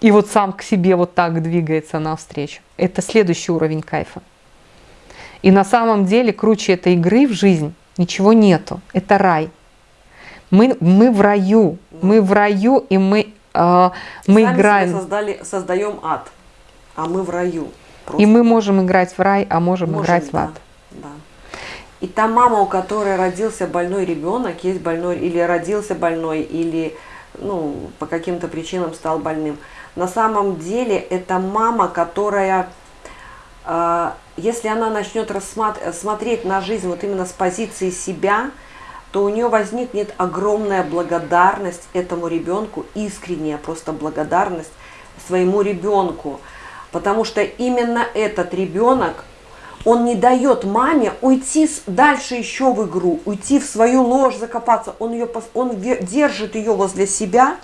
S1: и вот сам к себе вот так двигается навстречу. Это следующий уровень кайфа. И на самом деле круче этой игры в жизнь ничего нету. Это рай. Мы, мы в раю. Мы в раю, и мы, э, мы Сами играем.
S2: Создали, создаем ад, а мы в раю.
S1: Просто. И мы можем играть в рай, а можем, можем играть да, в ад. Да.
S2: И та мама, у которой родился больной ребенок, есть больной, или родился больной, или ну, по каким-то причинам стал больным, на самом деле это мама, которая, э, если она начнет смотреть на жизнь вот именно с позиции себя, то у нее возникнет огромная благодарность этому ребенку, искренняя просто благодарность своему ребенку. Потому что именно этот ребенок, он не дает маме уйти дальше еще в игру, уйти в свою ложь, закопаться. Он, ее, он держит ее возле себя,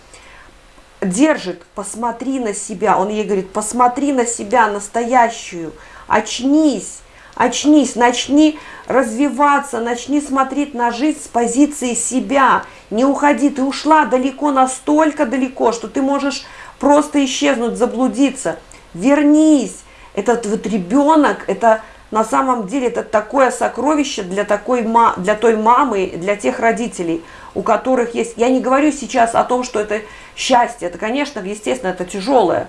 S2: держит, посмотри на себя. Он ей говорит, посмотри на себя настоящую, очнись, очнись, начни развиваться, начни смотреть на жизнь с позиции себя. Не уходи, ты ушла далеко, настолько далеко, что ты можешь просто исчезнуть, заблудиться. Вернись. Этот вот ребенок, это на самом деле это такое сокровище для, такой, для той мамы, для тех родителей, у которых есть... Я не говорю сейчас о том, что это счастье. Это, конечно, естественно, это тяжелое,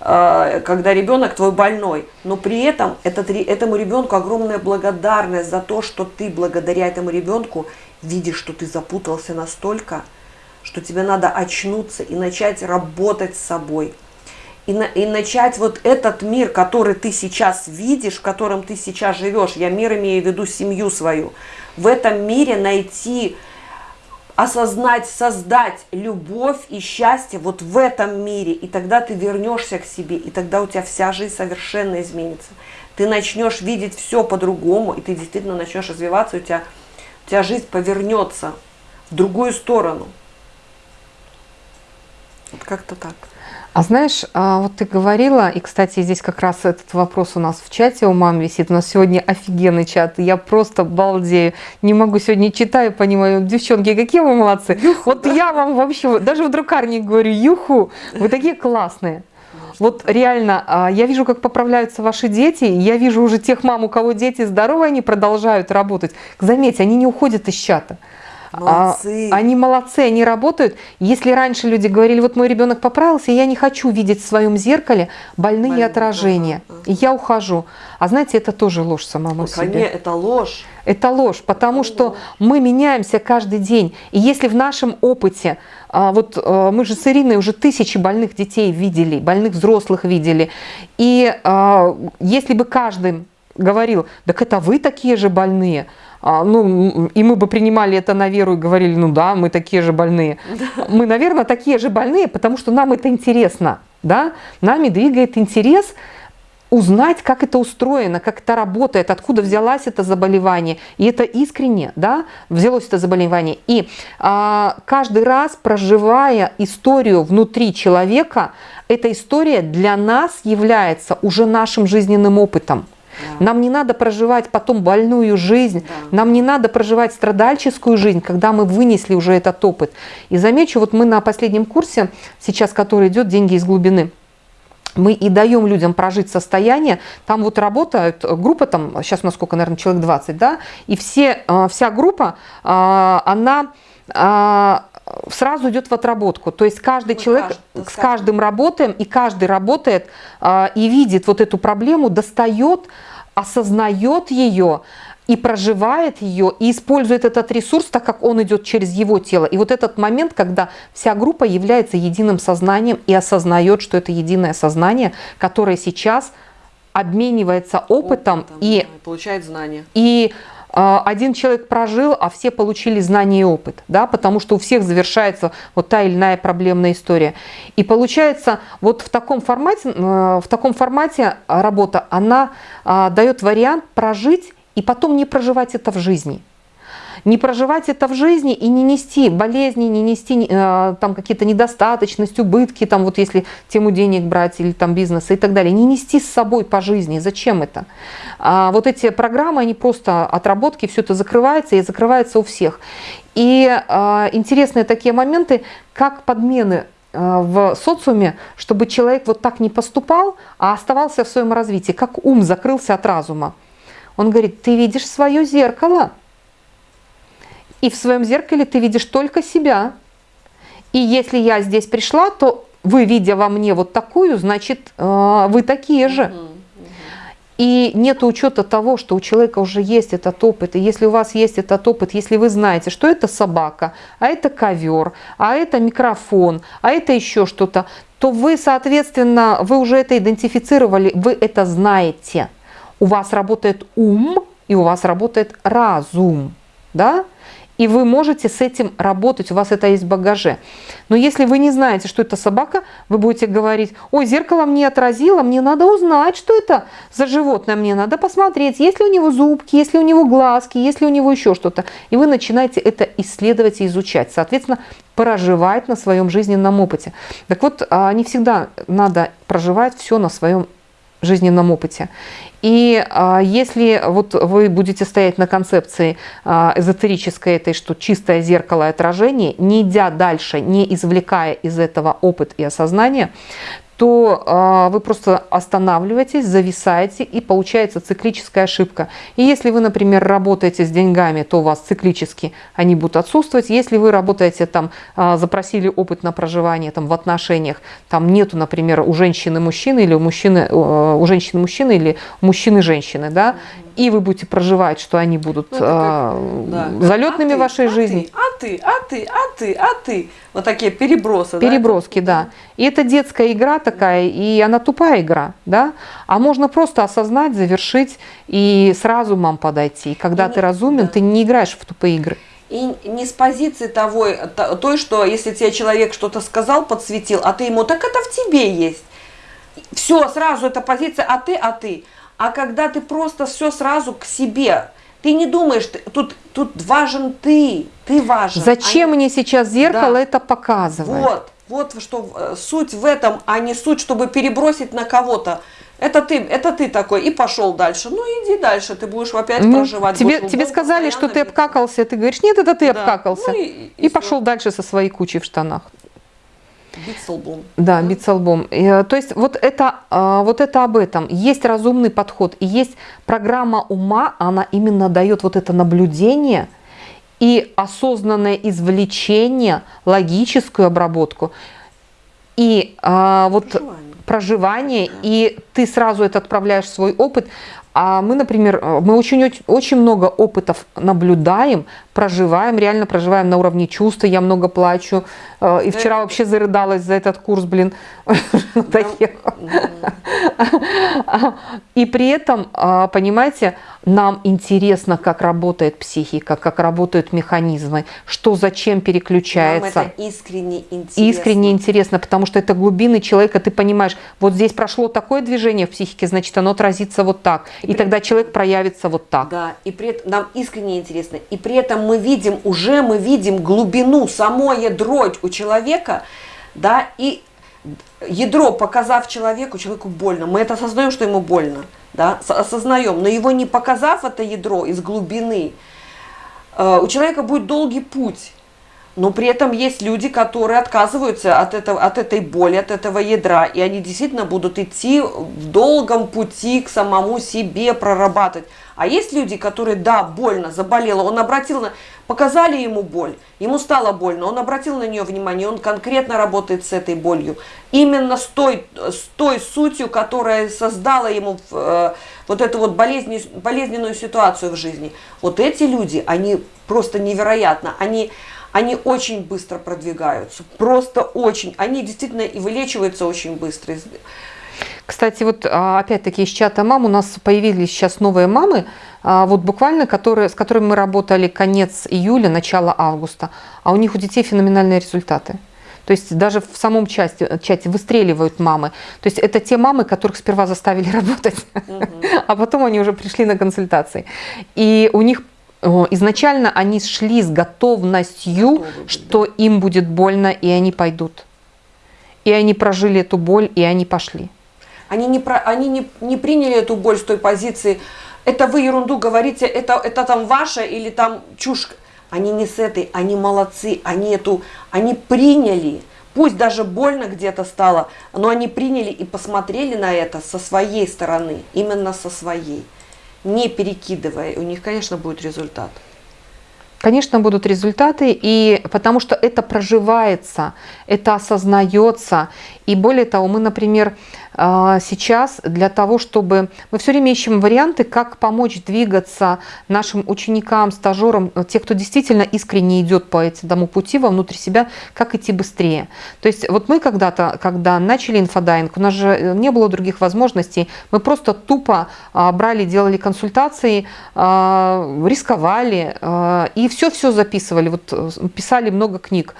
S2: э, когда ребенок твой больной. Но при этом этот, этому ребенку огромная благодарность за то, что ты благодаря этому ребенку видишь, что ты запутался настолько, что тебе надо очнуться и начать работать с собой – и, на, и начать вот этот мир, который ты сейчас видишь, в котором ты сейчас живешь, я мир имею в виду семью свою, в этом мире найти, осознать, создать любовь и счастье вот в этом мире, и тогда ты вернешься к себе, и тогда у тебя вся жизнь совершенно изменится. Ты начнешь видеть все по-другому, и ты действительно начнешь развиваться, у тебя, у тебя жизнь повернется в другую сторону. Вот как-то так.
S1: А знаешь, а, вот ты говорила, и, кстати, здесь как раз этот вопрос у нас в чате у мам висит. У нас сегодня офигенный чат. Я просто балдею. Не могу сегодня читаю, понимаю. Девчонки, какие вы молодцы. Юху, вот да? я вам вообще, даже в друкарне говорю, юху, вы такие классные. Вот реально, а, я вижу, как поправляются ваши дети, я вижу уже тех мам, у кого дети здоровые, они продолжают работать. Заметьте, они не уходят из чата. Молодцы. А, они молодцы, они работают. Если раньше люди говорили, вот мой ребенок поправился, я не хочу видеть в своем зеркале больные Больные, отражения, ага, ага. и я ухожу. А знаете, это тоже ложь самому Ой, себе.
S2: Это ложь.
S1: Это ложь, потому это что ложь. мы меняемся каждый день. И если в нашем опыте, а, вот а, мы же с Ириной уже тысячи больных детей видели, больных взрослых видели, и а, если бы каждый говорил, так это вы такие же больные, а, ну, и мы бы принимали это на веру и говорили, ну да, мы такие же больные. Да. Мы, наверное, такие же больные, потому что нам это интересно, да, нами двигает интерес узнать, как это устроено, как это работает, откуда взялось это заболевание. И это искренне, да, взялось это заболевание. И а, каждый раз, проживая историю внутри человека, эта история для нас является уже нашим жизненным опытом. Да. Нам не надо проживать потом больную жизнь, да. нам не надо проживать страдальческую жизнь, когда мы вынесли уже этот опыт. И замечу, вот мы на последнем курсе, сейчас который идет «Деньги из глубины», мы и даем людям прожить состояние, там вот работают группа, там сейчас у нас сколько, наверное, человек 20, да, и все, а, вся группа, а, она а, сразу идет в отработку. То есть каждый Мы человек каждый, с каждым работаем, и каждый работает и видит вот эту проблему, достает, осознает ее, и проживает ее, и использует этот ресурс, так как он идет через его тело. И вот этот момент, когда вся группа является единым сознанием и осознает, что это единое сознание, которое сейчас обменивается опытом, опытом и
S2: да, получает знания.
S1: И один человек прожил, а все получили знания и опыт, да, потому что у всех завершается вот та или иная проблемная история. И получается, вот в таком формате, э, в таком формате работа, она а, дает вариант прожить и потом не проживать это в жизни. Не проживать это в жизни и не нести болезни, не нести э, там какие-то недостаточности, убытки, там вот если тему денег брать или там бизнеса и так далее. Не нести с собой по жизни. Зачем это? А вот эти программы, они просто отработки, все это закрывается и закрывается у всех. И э, интересные такие моменты, как подмены э, в социуме, чтобы человек вот так не поступал, а оставался в своем развитии, как ум закрылся от разума. Он говорит, ты видишь свое зеркало. И в своем зеркале ты видишь только себя. И если я здесь пришла, то вы, видя во мне вот такую, значит, э, вы такие же. и нет учета того, что у человека уже есть этот опыт, и если у вас есть этот опыт, если вы знаете, что это собака, а это ковер, а это микрофон, а это еще что-то, то вы, соответственно, вы уже это идентифицировали, вы это знаете. У вас работает ум, и у вас работает разум, да? И вы можете с этим работать, у вас это есть в багаже. Но если вы не знаете, что это собака, вы будете говорить, ой, зеркало мне отразило, мне надо узнать, что это за животное, мне надо посмотреть, есть ли у него зубки, есть ли у него глазки, есть ли у него еще что-то. И вы начинаете это исследовать и изучать, соответственно, проживать на своем жизненном опыте. Так вот, а, не всегда надо проживать все на своем жизненном опыте. И а, если вот вы будете стоять на концепции а, эзотерической этой, что чистое зеркало и отражение, не идя дальше, не извлекая из этого опыт и осознание, то э, вы просто останавливаетесь, зависаете и получается циклическая ошибка. И если вы, например, работаете с деньгами, то у вас циклически они будут отсутствовать. Если вы работаете там, э, запросили опыт на проживание там, в отношениях, там нету, например, у женщины мужчины или у мужчины, э, у женщины мужчины или мужчины женщины, да, и вы будете проживать, что они будут ну, как, э, да. залетными а в вашей
S2: а
S1: жизни.
S2: Ты, а ты, а ты, а ты. Вот такие перебросы.
S1: Переброски, да. да. И это детская игра такая, и она тупая игра, да. А можно просто осознать, завершить и с разумом подойти. Когда и ты не, разумен, да. ты не играешь в тупые игры.
S2: И не с позиции того, той, что если тебе человек что-то сказал, подсветил, а ты ему, так это в тебе есть. Все, сразу эта позиция, а ты, а ты. А когда ты просто все сразу к себе, ты не думаешь, ты, тут, тут важен ты, ты важен.
S1: Зачем а мне сейчас зеркало да. это показывает?
S2: Вот, вот что э, суть в этом, а не суть, чтобы перебросить на кого-то. Это ты, это ты такой, и пошел дальше. Ну, иди дальше, ты будешь опять ну, проживать.
S1: Тебе, тебе сказали, что ты обкакался, ты говоришь, нет, это ты да. обкакался. Ну, и, и, и пошел дальше со своей кучей в штанах.
S2: Биться лбом.
S1: Да, биться лбом. Э, то есть вот это, а, вот это об этом. Есть разумный подход, и есть программа ума, она именно дает вот это наблюдение и осознанное извлечение, логическую обработку. И а, вот проживание, проживание и ты сразу это отправляешь в свой опыт. А мы, например, э, мы очень, очень много опытов наблюдаем, проживаем, реально проживаем на уровне чувства. Я много плачу. Э, и вчера вообще зарыдалась за этот курс, блин. *laughs* И при этом, а, понимаете, нам интересно, как работает психика, как работают механизмы, что зачем переключается.
S2: Нам это искренне интересно.
S1: Искренне интересно, потому что это глубины человека, ты понимаешь, вот здесь прошло такое движение в психике, значит, оно отразится вот так. И, и при... тогда человек проявится вот так.
S2: Да, и при этом нам искренне интересно. И при этом мы видим, уже мы видим глубину, само ядро у человека, да, и ядро, показав человеку, человеку больно. Мы это осознаем, что ему больно, да, осознаем, но его не показав это ядро из глубины, э, у человека будет долгий путь. Но при этом есть люди, которые отказываются от, этого, от этой боли, от этого ядра, и они действительно будут идти в долгом пути к самому себе прорабатывать. А есть люди, которые, да, больно, заболело, он обратил на... Показали ему боль, ему стало больно, он обратил на нее внимание, он конкретно работает с этой болью. Именно с той, с той сутью, которая создала ему э, вот эту вот болезнь, болезненную ситуацию в жизни. Вот эти люди, они просто невероятно, они они очень быстро продвигаются, просто очень. Они действительно и вылечиваются очень быстро.
S1: Кстати, вот а, опять-таки из чата мам у нас появились сейчас новые мамы, а, вот буквально, которые, с которыми мы работали конец июля, начало августа, а у них у детей феноменальные результаты. То есть даже в самом чате, чате выстреливают мамы. То есть это те мамы, которых сперва заставили *laughs* работать, угу. а потом они уже пришли на консультации. И у них изначально они шли с готовностью, что им будет больно, и они пойдут. И они прожили эту боль, и они пошли.
S2: Они не, про, они не, не приняли эту боль с той позиции, это вы ерунду говорите, это, это там ваше или там чушь. Они не с этой, они молодцы, они эту, они приняли. Пусть даже больно где-то стало, но они приняли и посмотрели на это со своей стороны, именно со своей не перекидывая, у них, конечно, будет результат.
S1: Конечно, будут результаты, и потому что это проживается, это осознается. И более того, мы, например, сейчас для того, чтобы... Мы все время ищем варианты, как помочь двигаться нашим ученикам, стажерам, э, те, кто действительно искренне идет по этому пути вовнутрь себя, как идти быстрее. То есть вот мы когда-то, когда начали инфодайвинг, у нас же э, не было других возможностей, мы просто тупо а, брали, делали консультации, а, рисковали и все-все записывали, вот э, писали много книг.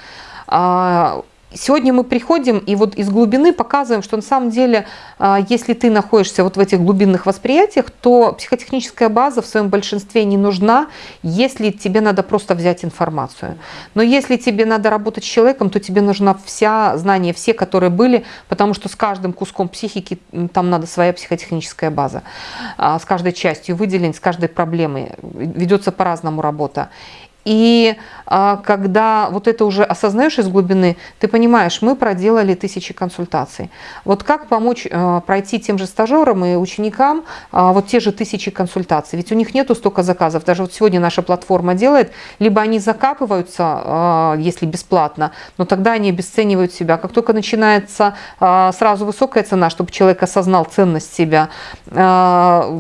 S1: Сегодня мы приходим и вот из глубины показываем, что на самом деле, а, если ты находишься вот в этих глубинных восприятиях, то психотехническая база в своем большинстве не нужна, если тебе надо просто взять информацию. Но если тебе надо работать с человеком, то тебе нужна вся знания, все, которые были, потому что с каждым куском психики там надо своя психотехническая база. А, с каждой частью выделен, с каждой проблемой ведется по-разному работа. И а, когда вот это уже осознаешь из глубины, ты понимаешь, мы проделали тысячи консультаций. Вот как помочь а, пройти тем же стажерам и ученикам а, вот те же тысячи консультаций? Ведь у них нету столько заказов. Даже вот сегодня наша платформа делает, либо они закапываются, а, если бесплатно, но тогда они обесценивают себя. Как только начинается а, сразу высокая цена, чтобы человек осознал ценность себя, а,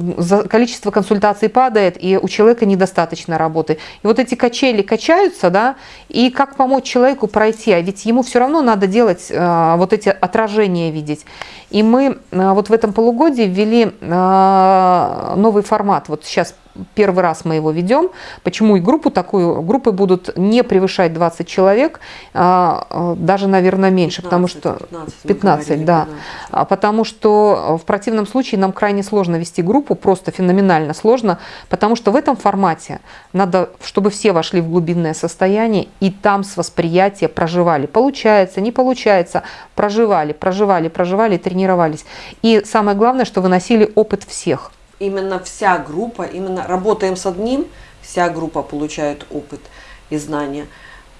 S1: количество консультаций падает, и у человека недостаточно работы. И вот эти качели качели качаются, да, и как помочь человеку пройти, а ведь ему все равно надо делать э, вот эти отражения видеть. И мы э, вот в этом полугодии ввели э, новый формат, вот сейчас первый раз мы его ведем. Почему и группу такую? Группы будут не превышать 20 человек, а, а, даже, наверное, меньше, 15, потому что 15, 15 да. 15. А, потому что в противном случае нам крайне сложно вести группу, просто феноменально сложно, потому что в этом формате надо, чтобы все вошли в глубинное состояние и там с восприятия проживали. Получается, не получается, проживали, проживали, проживали, тренировались. И самое главное, что выносили опыт всех
S2: именно вся группа, именно работаем с одним, вся группа получает опыт и знания.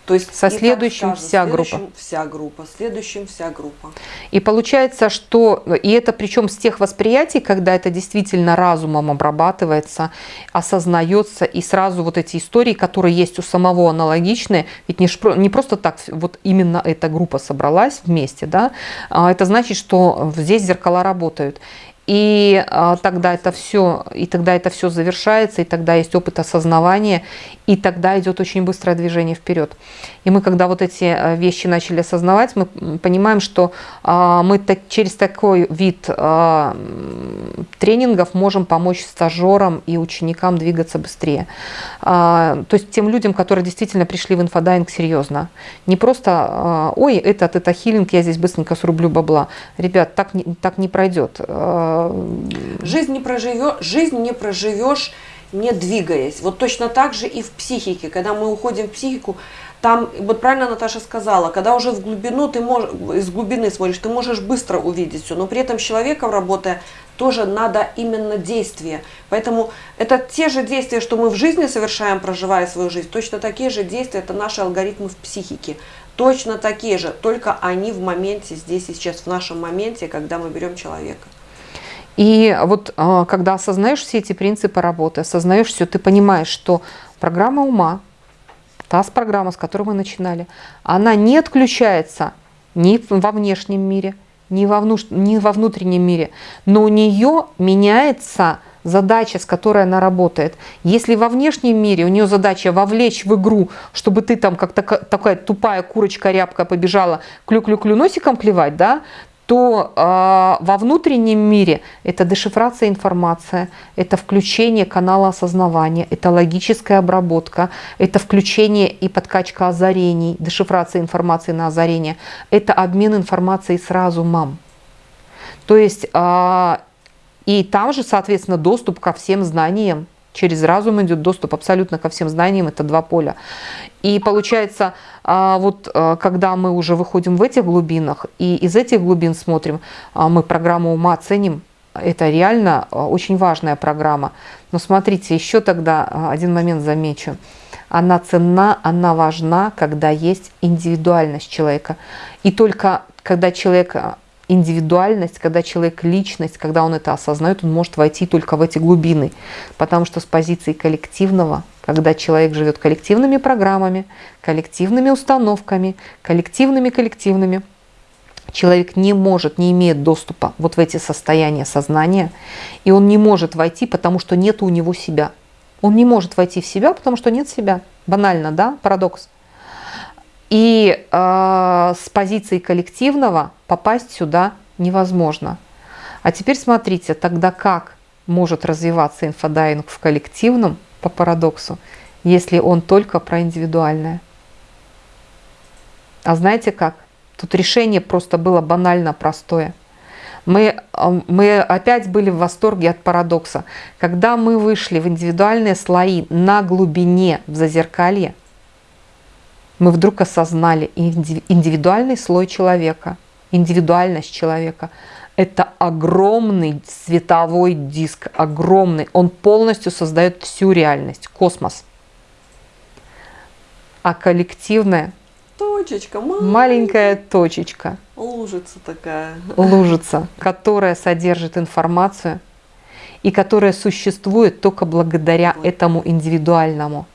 S1: То есть со следующим скажем, вся
S2: следующим
S1: группа.
S2: Вся группа, следующим вся группа.
S1: И получается, что, и это причем с тех восприятий, когда это действительно разумом обрабатывается, осознается, и сразу вот эти истории, которые есть у самого аналогичные, ведь не, не просто так вот именно эта группа собралась вместе, да, а это значит, что здесь зеркала работают. И а, тогда это все, и тогда это все завершается, и тогда есть опыт осознавания, и тогда идет очень быстрое движение вперед. И мы, когда вот эти э, вещи начали осознавать, мы понимаем, что а, мы через такой вид а, тренингов можем помочь стажерам и ученикам двигаться быстрее. А, то есть тем людям, которые действительно пришли в инфодайвинг серьезно. Не просто, ой, этот, тета healing, я здесь быстренько срублю бабла. Ребят, так не, так не пройдет.
S2: Жизнь не проживешь, жизнь не проживешь не двигаясь. Вот точно так же и в психике. Когда мы уходим в психику, там, вот правильно Наташа сказала, когда уже в глубину ты можешь, из глубины смотришь, ты можешь быстро увидеть все, но при этом с человеком работая, тоже надо именно действие. Поэтому это те же действия, что мы в жизни совершаем, проживая свою жизнь, точно такие же действия, это наши алгоритмы в психике. Точно такие же, только они в моменте, здесь и сейчас, в нашем моменте, когда мы берем человека.
S1: И вот а, когда осознаешь все эти принципы работы, осознаешь все, ты понимаешь, что программа ума, та программа, с которой мы начинали, она не отключается ни во внешнем мире, ни во, внуш... ни во внутреннем мире, но у нее меняется задача, с которой она работает. Если во внешнем мире у нее задача вовлечь в игру, чтобы ты там как такая тупая курочка-рябка побежала клю-клю-клю носиком клевать, да, то э, во внутреннем мире это дешифрация информации, это включение канала осознавания, это логическая обработка, это включение и подкачка озарений, дешифрация информации на озарение, это обмен информацией с разумом. То есть э, и там же, соответственно, доступ ко всем знаниям, через разум идет доступ абсолютно ко всем знаниям, это два поля. И получается, а, вот а, когда мы уже выходим в этих глубинах, и из этих глубин смотрим, а, мы программу ума ценим, это реально очень важная программа. Но смотрите, еще тогда один момент замечу. Она ценна, она важна, когда есть индивидуальность человека. И только когда человек индивидуальность, когда человек личность, когда он это осознает, он может войти только в эти глубины. Потому что с позиции коллективного, когда человек живет коллективными программами, коллективными установками, коллективными коллективными, Человек не может, не имеет доступа вот в эти состояния сознания, и он не может войти, потому что нет у него себя. Он не может войти в себя, потому что нет себя. Банально, да? Парадокс. И э, с позиции коллективного попасть сюда невозможно. А теперь смотрите, тогда как может развиваться инфодайвинг в коллективном, по парадоксу, если он только про индивидуальное? А знаете как? Тут решение просто было банально простое. Мы, э, мы опять были в восторге от парадокса. Когда мы вышли в индивидуальные слои на глубине в зазеркалье, мы вдруг осознали индивидуальный слой человека, индивидуальность человека. Это огромный световой диск, огромный. Он полностью создает всю реальность, космос. А коллективное
S2: Точечка,
S1: маленькая, маленькая точечка.
S2: Лужица такая.
S1: Лужица, которая содержит информацию и которая существует только благодаря этому индивидуальному.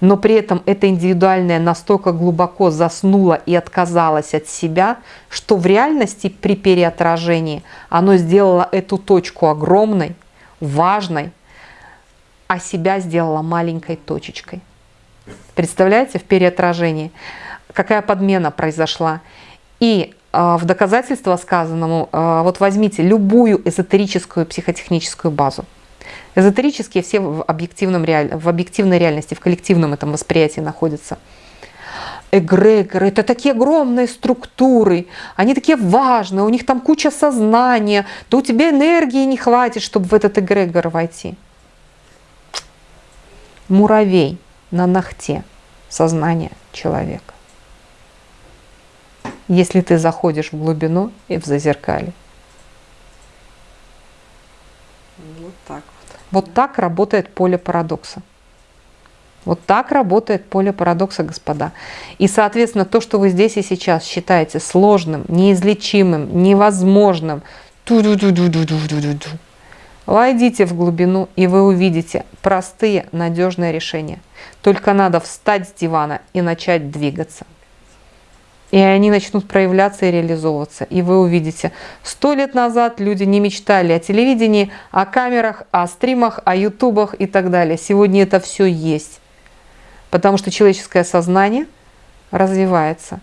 S1: Но при этом это индивидуальное настолько глубоко заснуло и отказалось от себя, что в реальности при переотражении оно сделало эту точку огромной, важной, а себя сделало маленькой точечкой. Представляете, в переотражении какая подмена произошла. И э, в доказательство сказанному, э, вот возьмите любую эзотерическую психотехническую базу. Эзотерические все в, объективном реаль... в объективной реальности, в коллективном этом восприятии находятся. Эгрегоры – это такие огромные структуры, они такие важные, у них там куча сознания, то у тебя энергии не хватит, чтобы в этот эгрегор войти. Муравей на ногте сознания человека если ты заходишь в глубину и в зазеркалье.
S2: Вот так вот.
S1: Так работает поле парадокса. Вот так работает поле парадокса, господа. И, соответственно, то, что вы здесь и сейчас считаете сложным, неизлечимым, невозможным, войдите в глубину, и вы увидите простые, надежные решения. Только надо встать с дивана и начать двигаться. И они начнут проявляться и реализовываться. И вы увидите, сто лет назад люди не мечтали о телевидении, о камерах, о стримах, о ютубах и так далее. Сегодня это все есть. Потому что человеческое сознание развивается.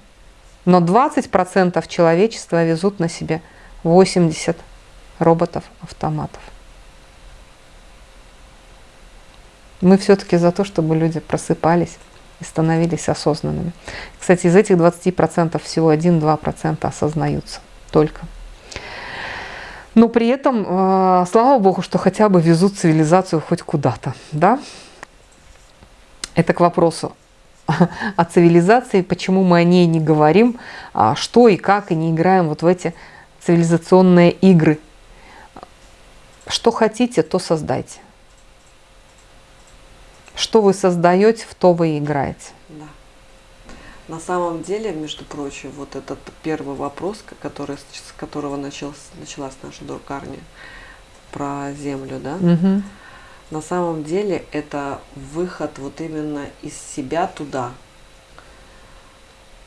S1: Но 20% человечества везут на себе 80 роботов-автоматов. Мы все-таки за то, чтобы люди просыпались и становились осознанными. Кстати, из этих 20% всего 1-2% осознаются только. Но при этом, э, слава богу, что хотя бы везут цивилизацию хоть куда-то. Да? Это к вопросу о цивилизации, почему мы о ней не говорим, а что и как, и не играем вот в эти цивилизационные игры. Что хотите, то создайте. Что вы создаете, в то вы играете.
S2: Да. На самом деле, между прочим, вот этот первый вопрос, который, с которого началась, началась наша друкарня про землю, да,
S1: угу.
S2: на самом деле это выход вот именно из себя туда.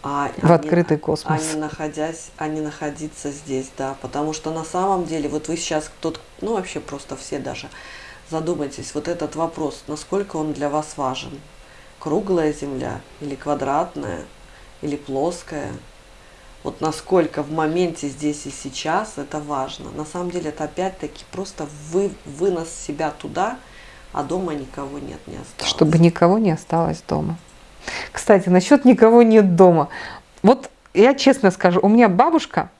S1: А, в а открытый
S2: не,
S1: космос.
S2: А не, находясь, а не находиться здесь, да. Потому что на самом деле, вот вы сейчас, тот, ну вообще просто все даже, Задумайтесь, вот этот вопрос, насколько он для вас важен. Круглая Земля или квадратная, или плоская. Вот насколько в моменте здесь и сейчас это важно. На самом деле это опять-таки просто вы, вынос себя туда, а дома никого нет, не осталось.
S1: Чтобы никого не осталось дома. Кстати, насчет никого нет дома. Вот я честно скажу, у меня бабушка,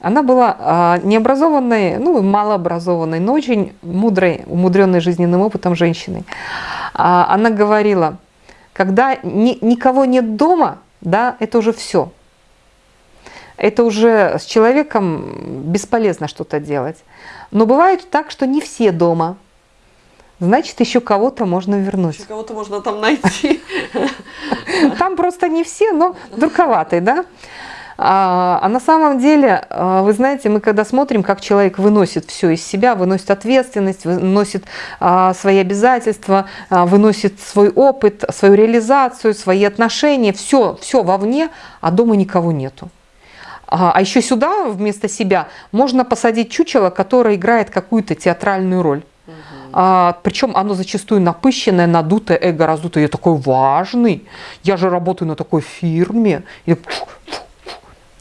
S1: она была а, необразованной, ну, малообразованной, но очень мудрой, умудренной жизненным опытом женщиной. А, она говорила, когда ни, никого нет дома, да, это уже все. Это уже с человеком бесполезно что-то делать. Но бывает так, что не все дома. Значит, еще кого-то можно вернуть. Еще
S2: кого-то можно там найти.
S1: Там просто не все, но *laughs* друковатый, да? А, а на самом деле, а, вы знаете, мы когда смотрим, как человек выносит все из себя, выносит ответственность, выносит а, свои обязательства, выносит свой опыт, свою реализацию, свои отношения, все, все вовне, а дома никого нету. А, еще сюда вместо себя можно посадить чучело, которое играет какую-то театральную роль. А, причем оно зачастую напыщенное, надутое, эго раздутое. Я такой важный, я же работаю на такой фирме. И,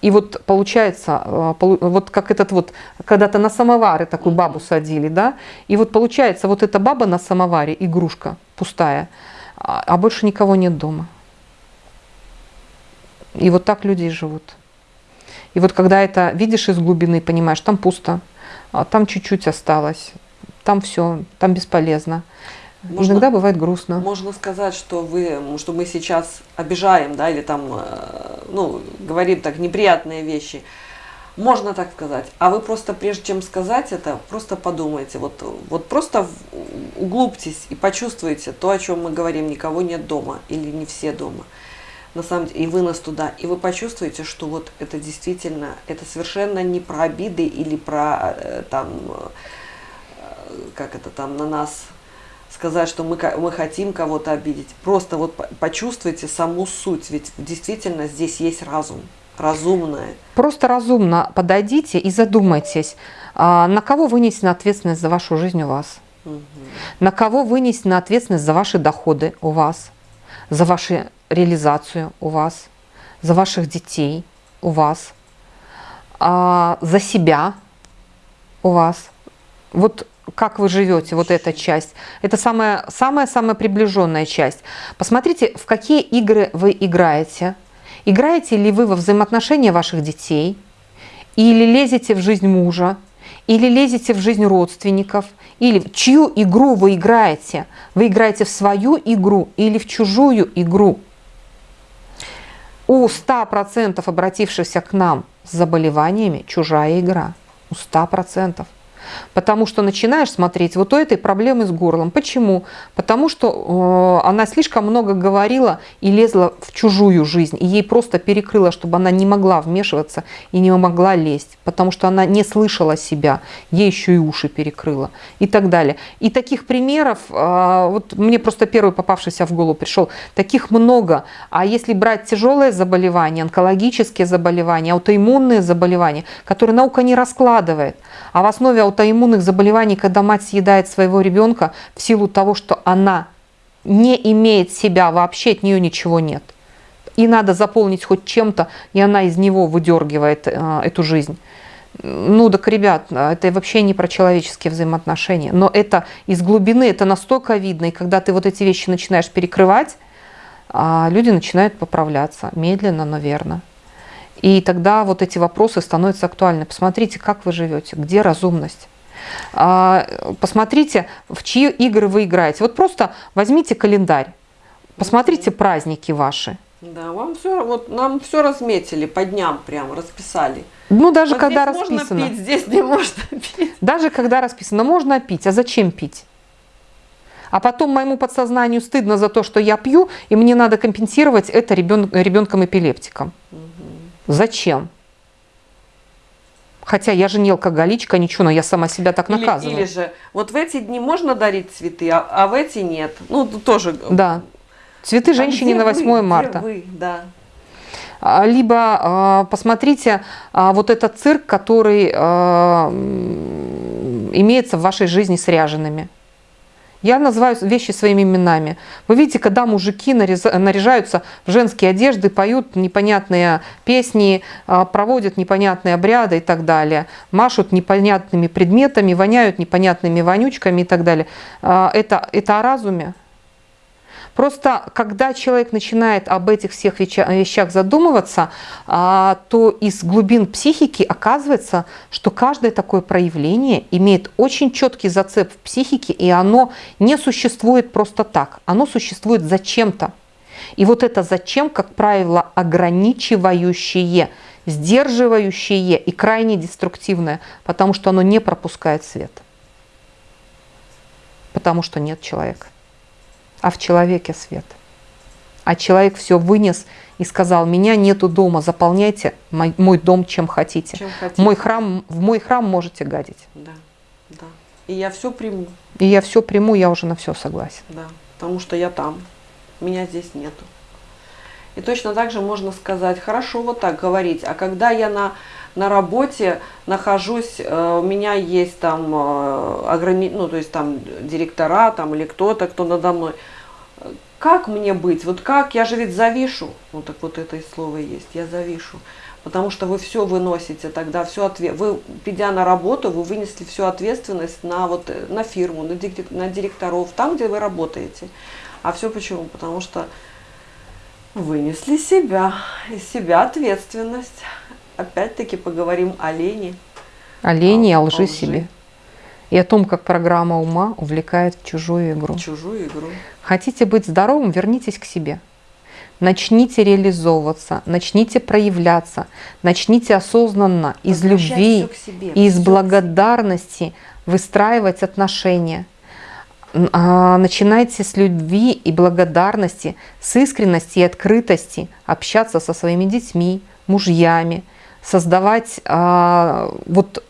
S1: и вот получается, а, вот как этот вот, когда-то на самоваре такую бабу садили, да, и вот получается, вот эта баба на самоваре, игрушка пустая, а, а больше никого нет дома. И вот так люди и живут. И вот когда это видишь из глубины, понимаешь, там пусто, а там чуть-чуть осталось, там все, там бесполезно. Можно, Иногда бывает грустно.
S2: Можно сказать, что вы, что мы сейчас обижаем, да, или там, э, ну, говорим так неприятные вещи. Можно так сказать. А вы просто, прежде чем сказать это, просто подумайте. Вот, вот просто углубьтесь и почувствуйте то, о чем мы говорим. Никого нет дома или не все дома. На самом деле, и вы нас туда. И вы почувствуете, что вот это действительно, это совершенно не про обиды или про э, там как это там на нас сказать, что мы, мы хотим кого-то обидеть. Просто вот почувствуйте саму суть, ведь действительно здесь есть разум, разумное.
S1: Просто разумно подойдите и задумайтесь, а, на кого вынесена ответственность за вашу жизнь у вас, угу. на кого вынесена ответственность за ваши доходы у вас, за вашу реализацию у вас, за ваших детей у вас, а, за себя у вас. Вот как вы живете, вот эта часть. Это самая-самая приближенная часть. Посмотрите, в какие игры вы играете. Играете ли вы во взаимоотношения ваших детей, или лезете в жизнь мужа, или лезете в жизнь родственников, или в чью игру вы играете. Вы играете в свою игру или в чужую игру. У 100% обратившихся к нам с заболеваниями чужая игра. У 100%. Потому что начинаешь смотреть вот у этой проблемы с горлом. Почему? Потому что э, она слишком много говорила и лезла в чужую жизнь. И ей просто перекрыло, чтобы она не могла вмешиваться и не могла лезть. Потому что она не слышала себя. Ей еще и уши перекрыла. И так далее. И таких примеров, э, вот мне просто первый попавшийся в голову пришел, таких много. А если брать тяжелые заболевания, онкологические заболевания, аутоиммунные заболевания, которые наука не раскладывает, а в основе аутоиммунных заболеваний, когда мать съедает своего ребенка в силу того, что она не имеет себя вообще, от нее ничего нет. И надо заполнить хоть чем-то, и она из него выдергивает э, эту жизнь. Ну так, ребят, это вообще не про человеческие взаимоотношения. Но это из глубины, это настолько видно. И когда ты вот эти вещи начинаешь перекрывать, а люди начинают поправляться. Медленно, но верно. И тогда вот эти вопросы становятся актуальны. Посмотрите, как вы живете, где разумность. А, посмотрите, в чьи игры вы играете. Вот просто возьмите календарь, посмотрите праздники ваши.
S2: Да, вам все, вот нам все разметили по дням прям, расписали.
S1: Ну, даже вот когда здесь расписано.
S2: Можно пить, здесь не можно *laughs* пить.
S1: Даже когда расписано, можно пить. А зачем пить? А потом моему подсознанию стыдно за то, что я пью, и мне надо компенсировать это ребен, ребенком-эпилептиком. Угу. Зачем? Хотя я же не алкоголичка, ничего, но я сама себя так наказываю.
S2: Или, или же, вот в эти дни можно дарить цветы, а, а в эти нет. Ну, тоже.
S1: Да. Цветы а женщине на 8 вы, марта.
S2: Где вы? Да.
S1: А, либо э, посмотрите э, вот этот цирк, который э, имеется в вашей жизни с ряжеными. Я называю вещи своими именами. Вы видите, когда мужики наряжаются в женские одежды, поют непонятные песни, а, проводят непонятные обряды и так далее, машут непонятными предметами, воняют непонятными вонючками и так далее. А, это, это о разуме? Просто когда человек начинает об этих всех вещах задумываться, а, то из глубин психики оказывается, что каждое такое проявление имеет очень четкий зацеп в психике, и оно не существует просто так, оно существует зачем-то. И вот это зачем, как правило, ограничивающее, сдерживающее и крайне деструктивное, потому что оно не пропускает свет. Потому что нет человека а в человеке свет. А человек все вынес и сказал, меня нету дома, заполняйте мой, мой дом чем хотите. чем хотите. Мой храм, в мой храм можете гадить.
S2: Да, да. И я все приму.
S1: И я все приму, я уже на все согласен.
S2: Да, потому что я там, меня здесь нету. И точно так же можно сказать, хорошо вот так говорить, а когда я на, на работе нахожусь, э, у меня есть там э, ограни... ну, то есть там директора там, или кто-то, кто надо мной, как мне быть, вот как, я же ведь завишу, ну так вот это и слово есть, я завишу, потому что вы все выносите тогда, все ответ, вы, придя на работу, вы вынесли всю ответственность на, вот, на фирму, на, на директоров, там, где вы работаете. А все почему? Потому что вынесли себя, из себя ответственность. Опять-таки поговорим о лени.
S1: О лени, о, о лжи, лжи себе. И о том, как программа ума увлекает в чужую игру.
S2: Чужую игру.
S1: Хотите быть здоровым, вернитесь к себе. Начните реализовываться, начните проявляться, начните осознанно из любви, себе, из благодарности выстраивать отношения. А, начинайте с любви и благодарности, с искренности и открытости общаться со своими детьми, мужьями, создавать а, вот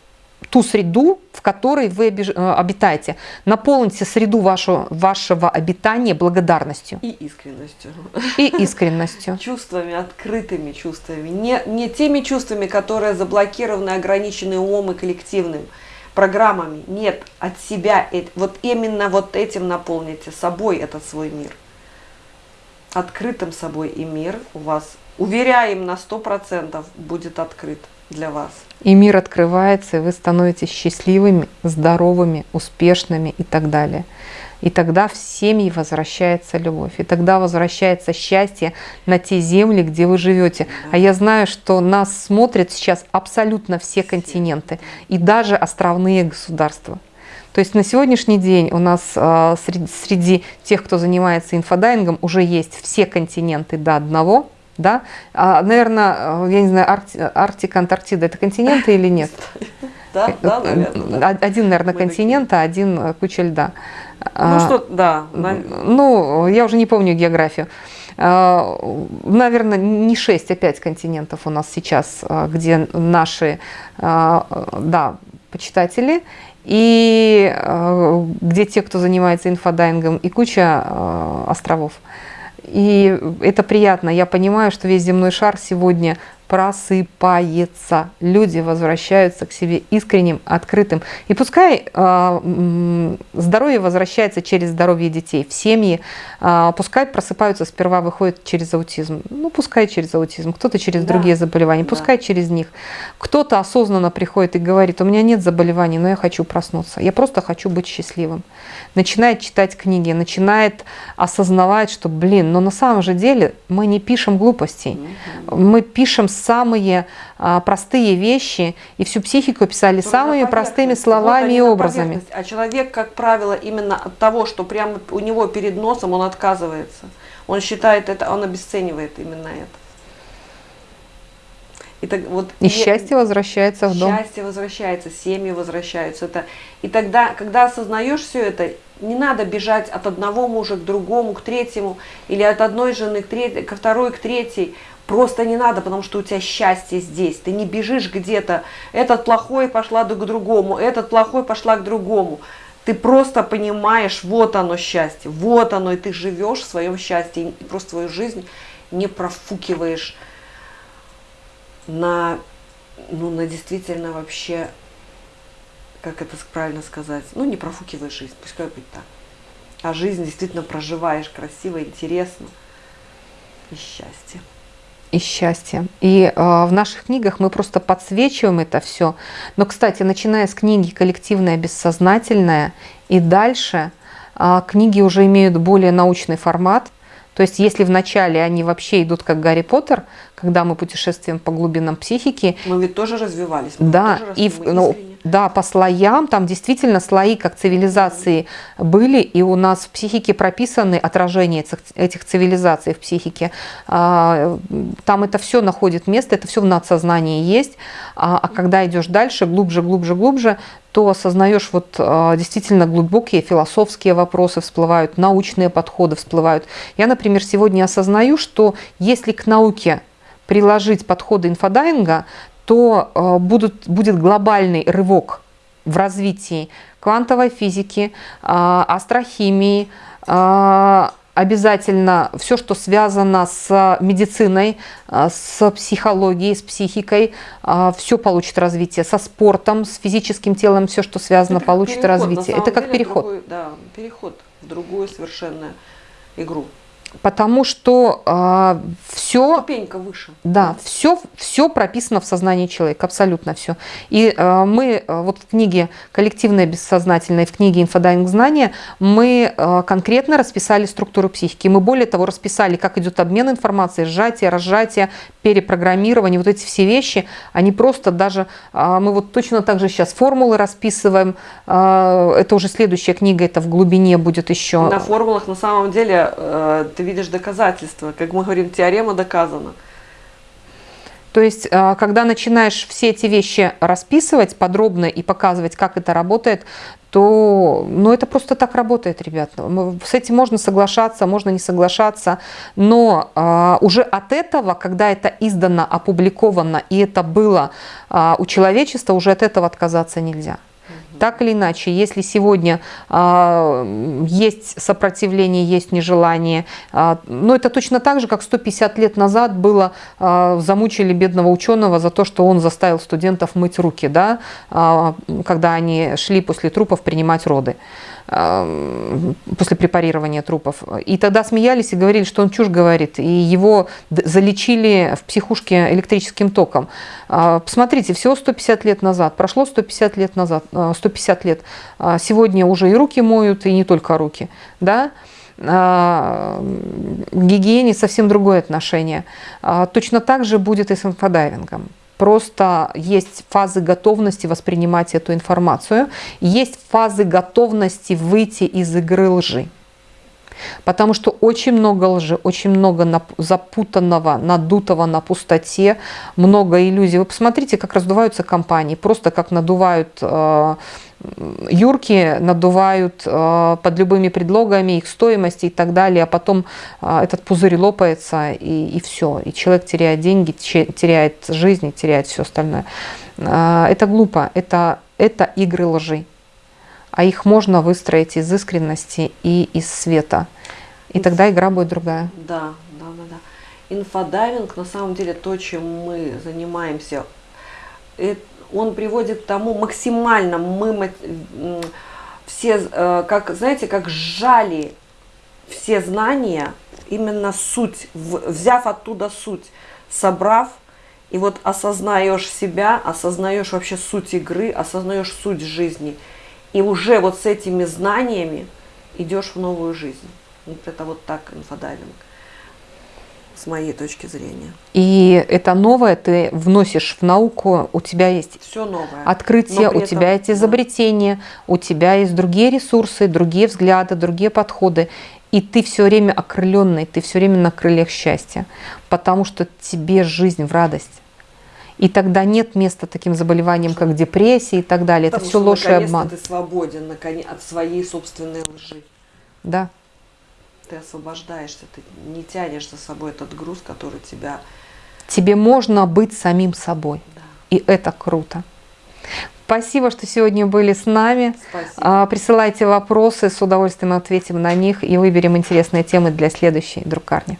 S1: ту среду, в которой вы э, обитаете. Наполните среду вашу, вашего обитания благодарностью.
S2: И искренностью.
S1: И искренностью. *laughs*
S2: Чувствами, открытыми чувствами. Не, не теми чувствами, которые заблокированы, ограничены умом и коллективным программами. Нет, от себя. Вот именно вот этим наполните собой этот свой мир. Открытым собой и мир у вас, уверяем, на 100% будет открыт для вас.
S1: И мир открывается, и вы становитесь счастливыми, здоровыми, успешными и так далее. И тогда в семьи возвращается любовь. И тогда возвращается счастье на те земли, где вы живете. А я знаю, что нас смотрят сейчас абсолютно все континенты. И даже островные государства. То есть на сегодняшний день у нас э, среди, среди тех, кто занимается инфодайвингом, уже есть все континенты до одного да? А, наверное, я не знаю, Аркти, Арктика, Антарктида – это континенты или нет? *laughs*
S2: Да, да, наверное.
S1: Один, наверное, континент, а один э, куча льда.
S2: Ну, а, что, да.
S1: Ну, я уже не помню географию. А, наверное, не 6, а 5 континентов у нас сейчас, а, где наши, да, почитатели, и где те, кто занимается инфодайвингом, и куча островов. И это приятно. Я понимаю, что весь земной шар сегодня просыпается. Люди возвращаются к себе искренним, открытым. И пускай э, здоровье возвращается через здоровье детей в семьи, э, пускай просыпаются сперва, выходят через аутизм. Ну, пускай через аутизм, кто-то через да. другие заболевания, да. пускай через них. Кто-то осознанно приходит и говорит, у меня нет заболеваний, но я хочу проснуться. Я просто хочу быть счастливым. Начинает читать книги, начинает осознавать, что, блин, но на самом же деле мы не пишем глупостей. Мы пишем самые а, простые вещи, и всю психику писали Только самыми простыми словами вот и образами.
S2: А человек, как правило, именно от того, что прямо у него перед носом, он отказывается. Он считает это, он обесценивает именно это.
S1: И, так, вот, и счастье возвращается в дом.
S2: Счастье возвращается, семьи возвращаются. Это, и тогда, когда осознаешь все это, не надо бежать от одного мужа к другому, к третьему, или от одной жены к третьей, ко второй, к третьей. Просто не надо, потому что у тебя счастье здесь. Ты не бежишь где-то, этот плохой пошла к другому, этот плохой пошла к другому. Ты просто понимаешь, вот оно счастье, вот оно, и ты живешь в своем счастье, и просто свою жизнь не профукиваешь на, ну, на действительно вообще, как это правильно сказать, ну, не профукиваешь жизнь, пускай будет так. А жизнь действительно проживаешь красиво, интересно и счастье
S1: и счастье. И э, в наших книгах мы просто подсвечиваем это все. Но, кстати, начиная с книги «Коллективное бессознательное» и дальше, э, книги уже имеют более научный формат. То есть если в начале они вообще идут как Гарри Поттер, когда мы путешествуем по глубинам психики.
S2: Мы ведь тоже развивались.
S1: да,
S2: тоже
S1: и в, ну, да, по слоям, там действительно слои как цивилизации были, и у нас в психике прописаны отражения этих, цивилизаций в психике. А, там это все находит место, это все в надсознании есть. А, а когда идешь дальше, глубже, глубже, глубже, то осознаешь вот а, действительно глубокие философские вопросы всплывают, научные подходы всплывают. Я, например, сегодня осознаю, что если к науке приложить подходы инфодайинга, то а, будут, будет глобальный рывок в развитии квантовой физики, астрохимии, обязательно все, что связано с медициной, с психологией, с психикой, все получит развитие. Со спортом, с физическим телом, все, что связано,
S2: Это
S1: получит
S2: переход,
S1: развитие. Это как
S2: деле,
S1: переход.
S2: другой- да, переход в другую совершенно игру.
S1: Потому что все
S2: Ступенька выше.
S1: Да, все, все прописано в сознании человека, абсолютно все. И э, мы э, вот в книге «Коллективное бессознательное», в книге «Инфодайвинг знания» мы э, конкретно расписали структуру психики. Мы более того расписали, как идет обмен информацией, сжатие, разжатие, перепрограммирование, вот эти все вещи, они просто даже, э, мы вот точно так же сейчас формулы расписываем, э, это уже следующая книга, это в глубине будет еще.
S2: На формулах на самом деле э, ты видишь доказательства. Как мы говорим, теорема доказана.
S1: То есть, э, когда начинаешь все эти вещи расписывать подробно и показывать, как это работает, то ну, это просто так работает, ребят. С этим можно соглашаться, можно не соглашаться, но а, уже от этого, когда это издано, опубликовано, и это было а, у человечества, уже от этого отказаться нельзя. Так или иначе, если сегодня а, есть сопротивление, есть нежелание, а, ну это точно так же, как 150 лет назад было, а, замучили бедного ученого за то, что он заставил студентов мыть руки, да, а, когда они шли после трупов принимать роды, после препарирования трупов. И тогда смеялись и говорили, что он чушь говорит, и его залечили в психушке электрическим током. А, Посмотрите, всего 150 лет назад, прошло 150 лет назад, а, 150 лет. А, Сегодня уже и руки моют, и не только руки, да. А, К гигиене совсем другое отношение. А, Точно так же будет и с инфодайвингом. Просто есть фазы готовности воспринимать эту информацию, есть фазы готовности выйти из игры лжи. Потому что очень много лжи, очень много запутанного, надутого на пустоте, много иллюзий. Вы посмотрите, как раздуваются компании, просто как надувают э, юрки, надувают э, под любыми предлогами их стоимости и так далее, а потом э, этот пузырь лопается и, и все, и человек теряет деньги, теряет жизнь, теряет все остальное. Э, Это глупо, это, это игры лжи а их можно выстроить из искренности и из света. И тогда игра будет другая.
S2: Да, да, да, да. Инфодайвинг, на самом деле, то, чем мы занимаемся, э, он приводит к тому максимально мы все, э, как, знаете, как сжали все знания, именно суть, взяв оттуда суть, собрав, и вот осознаешь себя, осознаешь вообще суть игры, осознаешь суть жизни. И уже вот с этими знаниями идешь в новую жизнь. Вот это вот так инфодайвинг, с моей точки зрения.
S1: И это новое ты вносишь в науку, у тебя есть
S2: Все новое.
S1: открытие, у тебя
S2: этом,
S1: эти
S2: да.
S1: изобретения, у тебя есть другие ресурсы, другие взгляды, другие подходы. И ты все время окрыленный, ты все время на крыльях счастья, потому что тебе жизнь в радость. И тогда нет места таким заболеваниям, как депрессия и так далее. Это
S2: Потому
S1: все
S2: что
S1: ложь и обман.
S2: ты свободен наконец, от своей собственной лжи.
S1: Да.
S2: Ты освобождаешься, ты не тянешь за собой этот груз, который тебя...
S1: Тебе можно быть самим собой.
S2: Да.
S1: И это круто. Спасибо, что сегодня были с нами.
S2: Спасибо.
S1: А, Присылайте вопросы, с удовольствием ответим на них и выберем интересные темы для следующей друкарни.